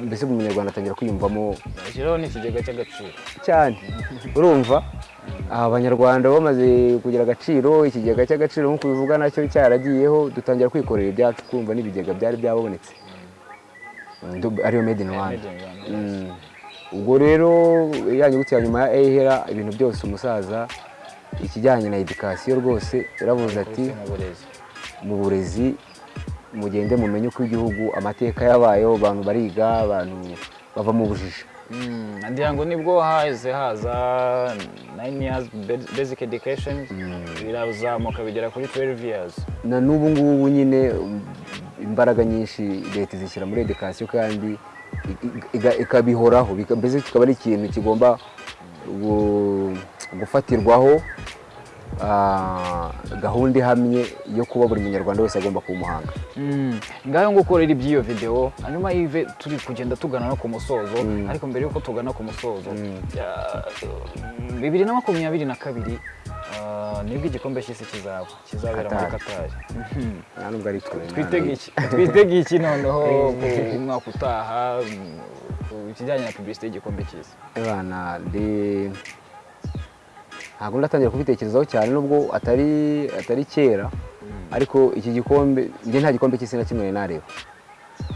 mbese buri munyarwanda atangira kwiyumvamo. Ashyiraho n'ikigega cy'agaciro. Cyane. Urumva? Aba banyarwanda bamaze kugira agaciro ikigega cy'agaciro nk'uko bivuga na cyo cyaragiyeho dutangira kwikorera ibyacu twumva n'ibigega byari byabonetse. Ariyo made in Rwanda. Mm. ubwo rero ya nyuguti ya nyuma ya ehera ibintu byose umusaza ikijyanye na edikasiyo rwose yaravuze ati mu burezi mu burezi mugende mumenye uko igihugu amateka yabayeho abantu bariga abantu bava mu bujiji. Mm, ngira ngo ni bwo haze haza 9 years ba- basic education birazamuka bigera kuri 12 years. Na n'ubu ngubu nyine imbaraga nyinshi leta izishyira muri edikasiyo kandi ikabihoraho. Mbese kikaba ari ikintu kigomba gu- gufatirwaho ah, gahunda ihamye yo kuba buri munyarwanda wese agomba kuba umuhanga. Mm, ngaho nguko rero iby'iyo video hanyuma yive turi kugenda tugana no ku musozo ariko mbere yuko tugana ku musozo. Ya- bibiri na makumyabiri na kabiri ah, ni bwo igikombe cy'isi kizaba kizabera muri katari twitege iki? Noneho? Ku mwaka utaha mm, ku kijyanye na publicité y'igikombe cy'isi. Ntabwo ndatangira kubitekerezaho cyane nubwo atari atari kera ariko iki gikombe njye nta gikombe cy'isi na kimwe nareba.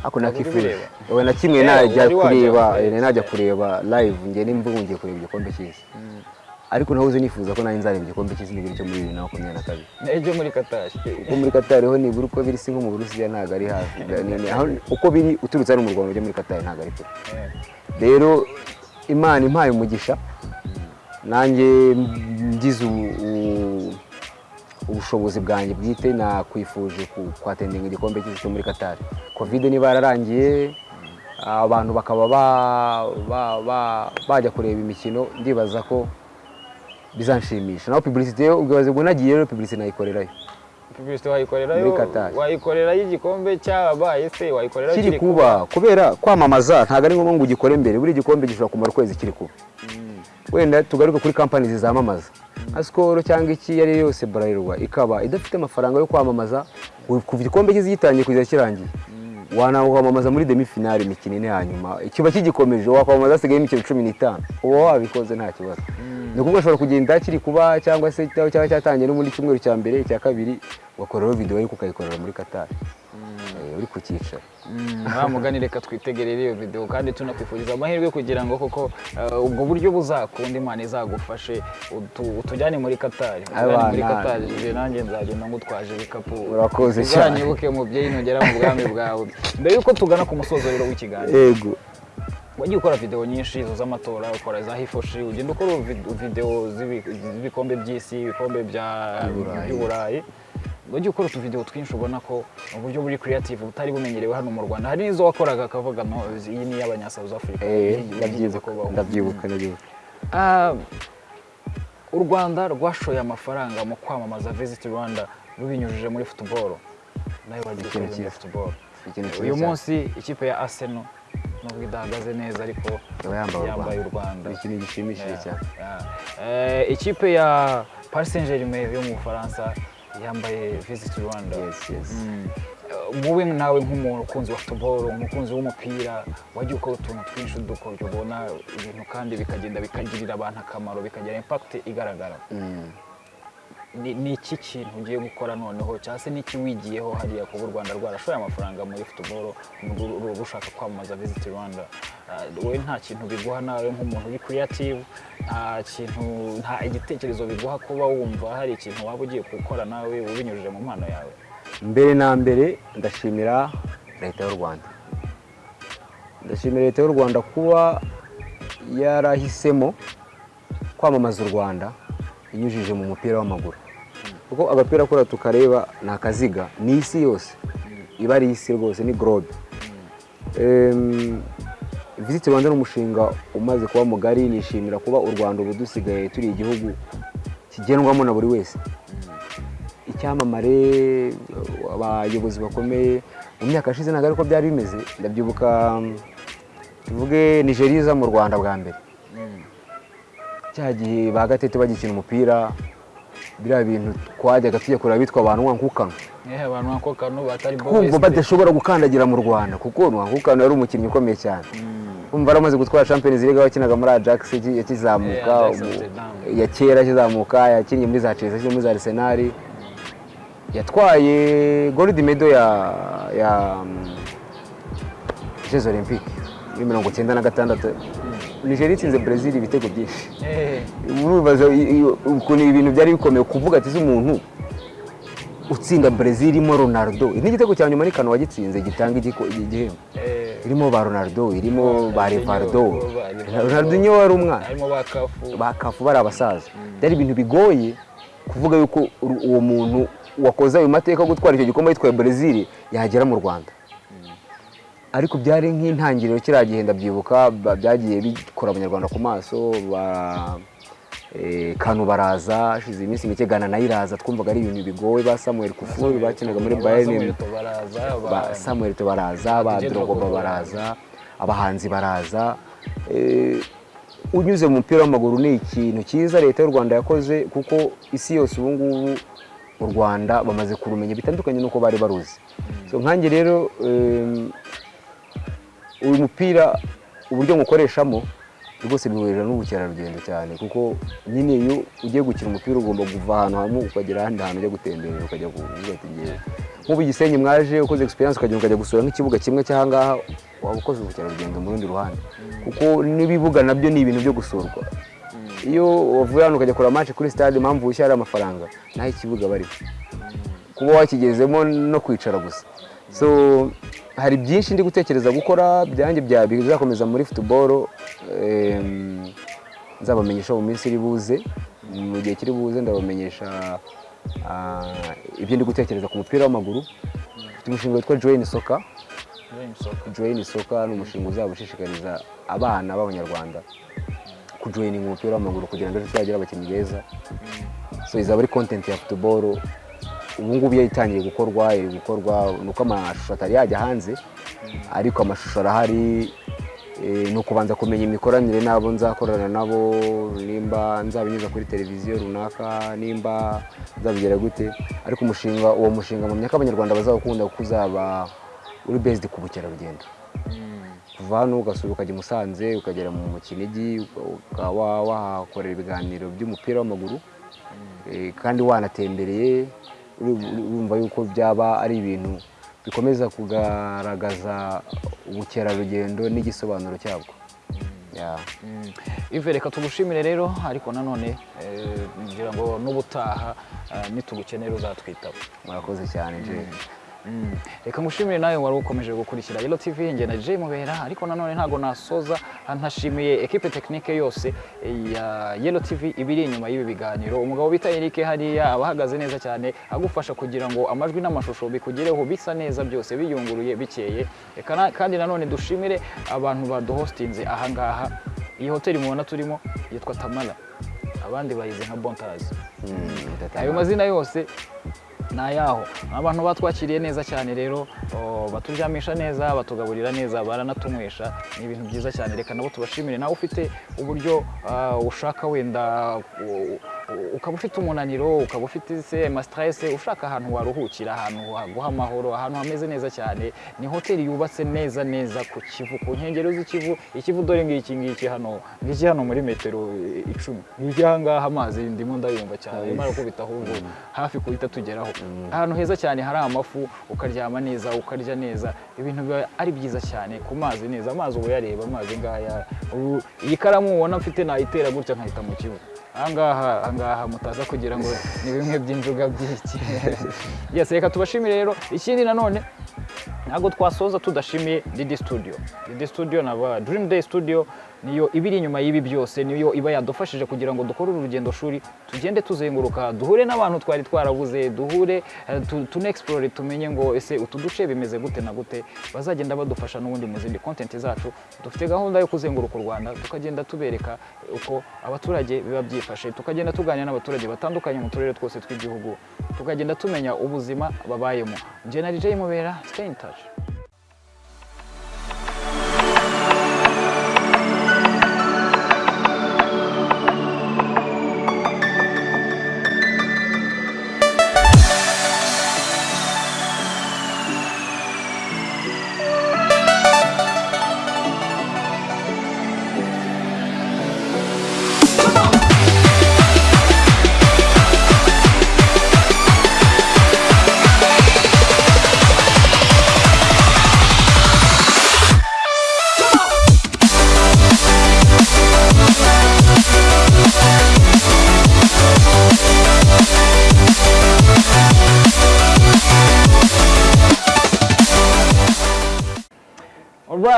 Ariko nakifuje ubireba? we na kimwe najya kureba eh, najya kureba live njye nimba ngiye kureba igikombe cy'isi. Ariko nahoze nifuza ko nanjye nzareba igikombe cy'isi nibura cyo muri bibiri na makumyabiri na kabiri. N'ibyo muri katari uko muri katari ho nibura uko biri si nko mu burusiya ntabwo ari hafi. Uko biri uturutse hano mu rwanda ujya muri katari ntabwo ari kure. Eh, rero imana impaye umugisha. Nanjye ngize ubu- ubu- ubushobozi bwanjye bwite nakwifuje kwatendinga igikombe cy'isi cyo muri katari kovide niba yararangiye abantu bakaba ba- ba- ba- bajya kureba imikino ndibaza ko bizanshimisha naho publicité yo ubwo ubwo nagiye rero publicité nayikorerayo. Publicité wayikorerayo wayikorerayo igikombe cyabaye se wayikorerayo kiri kuba. kubera kwamamaza ntabwo ari ngombwa ngo ugikore mbere. Buri gikombe gishobora kumara ukwezi kiri kuba. Wenda tugaruke kuri kampani zizamamaza nka sikoro cyangwa iki iyo ari yo yose burarirwa ikaba idafite amafaranga yo kwamamaza kuva igikombe cyiza gitangiye kugeza kirangiye. Wanakwamamaza muri demi finale imikino ine ya nyuma. Kiba kigikomeje wakwamamaza hasigaye imikino cumi n'itanu. Uba wabikoze nta kibazo. Ni ukuvuga ushobora kugenda kiri kuba cyangwa se cyaba cyatangiye no muri cyumweru cya mbere icya kabiri ugakoreraho videwo ariko ukayikorera muri katari uri ku cyicaro. Wa mugani reka twitegerere iyo video kandi tunakwifuriza amahirwe kugira ngo koko eh, ubwo buryo buzakunda imana izagufashe utu- utujyane muri katari utujyane muri katari nanjye nzagenda ngutwaje ibikapu. Urakoze cyane. uzanyibuke mubyeyi nugera mu bwami bwawe. Mbere yuko tugana ku musozo rero w'ikiganiro. Yego. Wagiye ukora video nyinshi izo z'amatora ukora za hifoshi ugenda ukora vid- video z'ibi- z'ibikombe by'isi ibikombe bya- By'Uburayi. Wagiye ukora utuvideo twinshi ubona ko uburyo buri creative butari bumenyerewe hano mu rwanda hari n'izo wakoraga akavuga iyi ni iy'abanya South Africa Eh, ndabyibuka yigeze kubaho." ndabyibuka ndabyibuka Ah, u rwanda rwashoye amafaranga mu kwamamaza visit rwanda rubinyujije muri football nawe wagiye cyiza. football uyu munsi ikipe ya arsenal nubwo idahagaze neza ariko yambaye u Rwanda. ikintu gishimishije cyane. Eh, ikipe ya paris saint germain yo mu bufaransa yambaye visit rwanda yes yes Mm. Wowe nawe nk'umukunzi wa football umukunzi w'umupira wajya ukora utuntu twinshi dukoryo ubona ibintu kandi bikagenda bikagirira abantu akamaro bikagira impact igaragara Mm. Ni iki kintu ugiye gukora noneho? Cyangwa se n'iki wigiyeho hariya kuba u rwanda rwarashoye amafaranga muri ru- rushaka kwamamaza visit rwanda? Wowe nta kintu biguha nawe nk'umuntu uri creative nta kintu nta igitekerezo biguha kuba wumva hari ikintu waba ugiye gukora nawe ubinyujije mu mpano yawe. Mbere na mbere ndashimira leta y'u rwanda. Ndashimira leta y'u rwanda kuba yarahisemo kwamamaza u rwanda inyujije mu mupira w'amaguru. Kuko agapira kora tukareba ni akaziga ni isi yose. Iba ari isi rwose ni gorobe Em, visit rwanda ni umushinga umaze kuba mugari nishimira kuba u rwanda ubu dusigaye turi igihugu kigendwamo na buri wese. Icyamamare abayobozi bakomeye mu myaka yashize ntabwo ariko byari bimeze. Ndabyibuka tuvuge nigeria iza mu rwanda bwa mbere. Cya gihe ba gatete bagikina umupira biriya bintu twajyaga tujya kureba bitwa abantu nwankukano abantu nka kano batari kumva badashobora gukandagira mu rwanda kuko nwankukano yari umukinnyi ukomeye cyane. Kumva yaramaze gutwara champions league wakinaga muri ajax yaki- yakizamuka ya kera akizamuka yakinnye muri za chelsea muri za arsenal. Yatwaye gold medal ya ya mm, jeux olympique muri mirongo cyenda na gatandatu. Nigeria itsinze brezil ibitego byinshi. Urubaza i- i- ukuntu ibintu byari bikomeye kuvuga ati umuntu utsinda brezil irimo ronaldo? N'igitego cya nyuma ni kano wagitsinze gitanga igihembo. Irimo ba ronaldo irimo ba rivaldo. ronaldinho wari umwana. Ba kafu bari abasaza. Byari ibintu bigoye kuvuga yuko uwo muntu wakoze ayo mateka yo gutwara icyo gikombe yitwaye brezil yagera mu rwanda. Ariko byari nk'intangiriro kiriya gihe ndabyibuka byagiye bikora abanyarwanda ku maso ba eh, kanu baraza hashize iminsi mike gana na yo iraza twumvaga ari ibintu bigoye ba samuel kufuri bakinaga muri bayern ba samuel baraza ba drogoba baraza. abahanzi baraza. Eh, unyuze mu mupira w'amaguru ni ikintu cyiza leta y'u rwanda yakoze kuko isi yose ubu ngubu u rwanda bamaze kurumenya bitandukanye n'uko bari baruzi. So nkanjye rero uyu mupira uburyo mukoreshamo rwose bihurira n'ubukerarugendo cyane kuko nyine iyo ugiye gukina umupira ugomba kuva ahantu hamwe ukagera ahandi hantu ujya gutemberera ukajya ngewe. Nk'ubu i gisenyi mwaje ukoze experience ukagenda ukajya gusura nk'ikibuga kimwe cy'ahangaha waba ukoze ubukerarugendo mu rundi ruhande. Kuko n'ibibuga na byo ni ibintu byo gusurwa. Iyo wavuye hano ukajya kureba match kuri stade impamvu wishyura ari amafaranga naho ikibuga bariho kuba wakigezemo no kwicara gusa. So hari byinshi ndi gutekereza gukora byanjye bya bizakomeza muri football em, nzabamenyesha mu minsi iri buze. Mu gihe kiri buze ndabamenyesha ah, ibyo ndi gutekereza ku mupira w'amaguru. Mfite umushinga witwa join soka join soka ni umushinga uzaba ushishikariza abana b'abanyarwanda kujoyininga umupira w'amaguru kugira ngo ejo tuzagira abakinnyi beza. So izaba ari content ya football. ubu ngubu iyo itangiye gukorwa iri gukorwa ni uko amashusho atari yajya hanze ariko amashusho arahari Eh, ni ukubanza kumenya imikoranire n'abo nzakorana nabo nimba nzabinyuza kuri televiziyo runaka nimba nzabigera gute. Ariko umushinga uwo mushinga mu myaka abanyarwanda bazawukunda kuko uzaba uri based ku bukerarugendo. Kuva hano ugasura ukajya i Musanze ukagera mu Kinigi ukaba wahakorera ibiganiro by'umupira w'amaguru Eh, kandi wanatembereye urumva yuko byaba ari ibintu bikomeza kugaragaza ubukerarugendo n'igisobanuro cyabwo Ya. ive reka tugushimire rero ariko nanone eh, ngira ngo n'ubutaha eh, nitugukenera uzatwitaba murakoze cyane je Mm. Reka ngushimire nawe wari ukomeje gukurikira Yellow TV njye na Jay Mubera ariko nanone ntago nasoza ntashimiye equipe technique yose ya Yellow TV ibiri inyuma y'ibi biganiro. Umugabo bita Eric hariya abahagaze neza cyane agufasha kugira ngo amajwi n'amashusho bikugereho bisa neza byose biyunguruye bikeye. Kandi nanone dushimire abantu baduhostinze ahangaha iyi hoteli mubona turimo yitwa Tamara abandi bayize nka Bontazi ayo mazina yose ni ayaho abantu batwakiriye neza cyane rero baturyamisha neza batugaburira neza baranatunywesha ni ibintu byiza cyane. Reka nabo tubashimire. Nawe ufite uburyo ushaka wenda ukaba ufite umunaniro ukaba ufite se stress ushaka ahantu waruhukira ahantu haguha amahoro ahantu hameze neza cyane ni hoteli yubatse neza neza ku kivu ku nkengero z'ikivu ikivu dore ngiki ngiki hano ngiki hano muri metero icumi. Ngiki ahangaha amazi ndimo ndayumva cyane arimo arakubita ahubwo hafi kuhita tugeraho. Ahantu heza cyane hari amafu ukaryama neza ukarya neza ibintu biba ari byiza cyane ku mazi neza amazi uba uyareba amazi ngaya iyi karamu ubona mfite nayitera gutya nkahita mu kivu. Ahangaha ahangaha mutaza kugira ngo ni bimwe by'injuga by'iki. Yes reka tubashimire rero. Ikindi nanone ntabwo twasoza tudashimiye Didi Studio. Didi Studio na Dream Day Studio niyo ibiri inyuma y'ibi byose niyo iba yadufashije kugira ngo dukore uru rugendo shuri tugende tuzenguruka duhure n'abantu twari twarabuze duhure eh, tu- tunexplore tumenye ngo ese utu duce bimeze gute na gute bazagenda badufasha n'ubundi mu zindi content zacu. Dufite gahunda yo kuzenguruka u Rwanda tukagenda tubereka uko abaturage biba byifashe tukagenda tuganira n'abaturage batandukanye mu turere twose tw'igihugu tukagenda tumenya ubuzima babayemo. Njye na DJ Mubera stay in touch.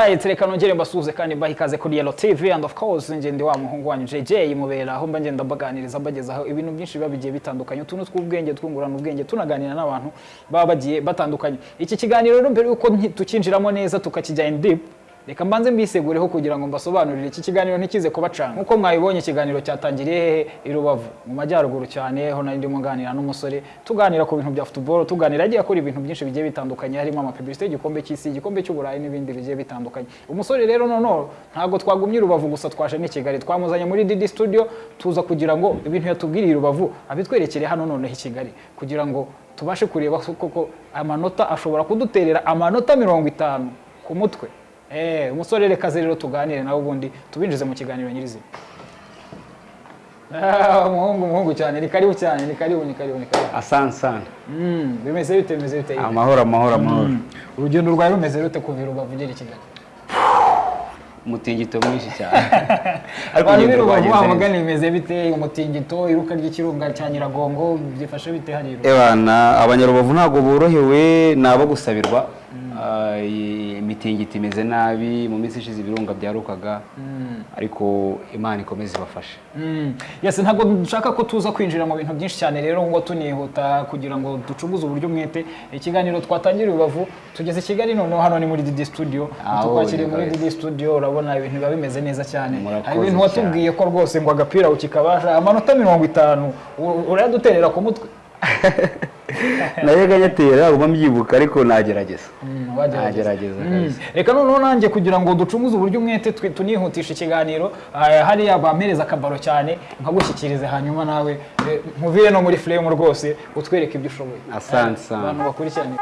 Alright, reka nongere mbasuhuze kandi mbaha ikaze kuri Yellow TV and of course nje ndi wa muhungu wanyu JJ mubera aho mba ngenda mbaganiriza mbagezaho ibintu byinshi biba bigiye bitandukanye. Utuntu tw'ubwenge twungurana ubwenge tunaganira n'abantu baba bagiye batandukanye. Iki kiganiro rero mbere yuko tukinjiramo neza tukakijya in deep reka mbanze mbisegureho kugira ngo mbasobanurire iki kiganiro ntikize kubacanga nk'uko mwabibonye ikiganiro cyatangiriye hehe i Rubavu. Mu majyaruguru cyane aho nari ndimo nganira n'umusore. Tuganira ku bintu bya football tuganira agiye akora ibintu byinshi bigiye bitandukanye harimo amapublicité y'igikombe cy'isi igikombe cy'uburayi n'ibindi bigiye bitandukanye. Umusore rero noneho ntabwo twagumye i Rubavu gusa twaje n'i Kigali. Twamuzanye muri Didi Studio tuza kugira ngo ibintu yatubwiriye i Rubavu abitwerekere hano noneho i Kigali. Kugira ngo tubashe kureba koko amanota ashobora kuduterera amanota mirongo itanu ku mutwe. Umusore reka ze rero tuganire nawe ubundi tubinjize mu kiganiro nyirizina. Ah, umuhungu umuhungu cyane ni karibu cyane ni karibu ni karibu ni karibu. Asante sana Mm, bimeze bite bimeze bite? Amahoro amahoro amahoro. Urugendo rwawe rumeze rute kuva Rubavu ugera i Kigali? Umutingito mwinshi cyane. Ariko urugendo rwagenze neza. bamugana bimeze bite? Umutingito iruka ry'ikirunga cya Nyiragongo byifashe bite hari i Rubavu Ebana abanyarubavu ntabwo borohewe ni abo gusabirwa. Ah, imitingito imeze nabi mu minsi ishize ibirunga byarukaga ariko imana ikomeze ibafashe. Mm. Yes, ntabwo dushaka ko tuza kwinjira mu bintu byinshi cyane rero ngo tunihuta kugira ngo ducuguze uburyo umwete. Ikiganiro twatangiriye Rubavu tugeze i Kigali noneho hano ni muri Didi Studio. Tukwakiriye muri. Didi Studio urabona ibintu biba bimeze neza cyane. Hari ibintu watubwiye ko rwose ngo agapira ukikabasha amanota mirongo itanu urayaduterera ku mutwe. najyaga nyatera uba mbyibuka ariko nagerageza. Mm, nagerageza Mm. reka noneho nanjye kugira ngo ducumuze uburyo umwete tunihutisha ikiganiro ah, hariya bampereza akabaro cyane nkagushyikirize hanyuma nawe eh, nkuvire no muri frame rwose utwereke ibyo ushoboye. Asante Eh, abantu bakurikiranye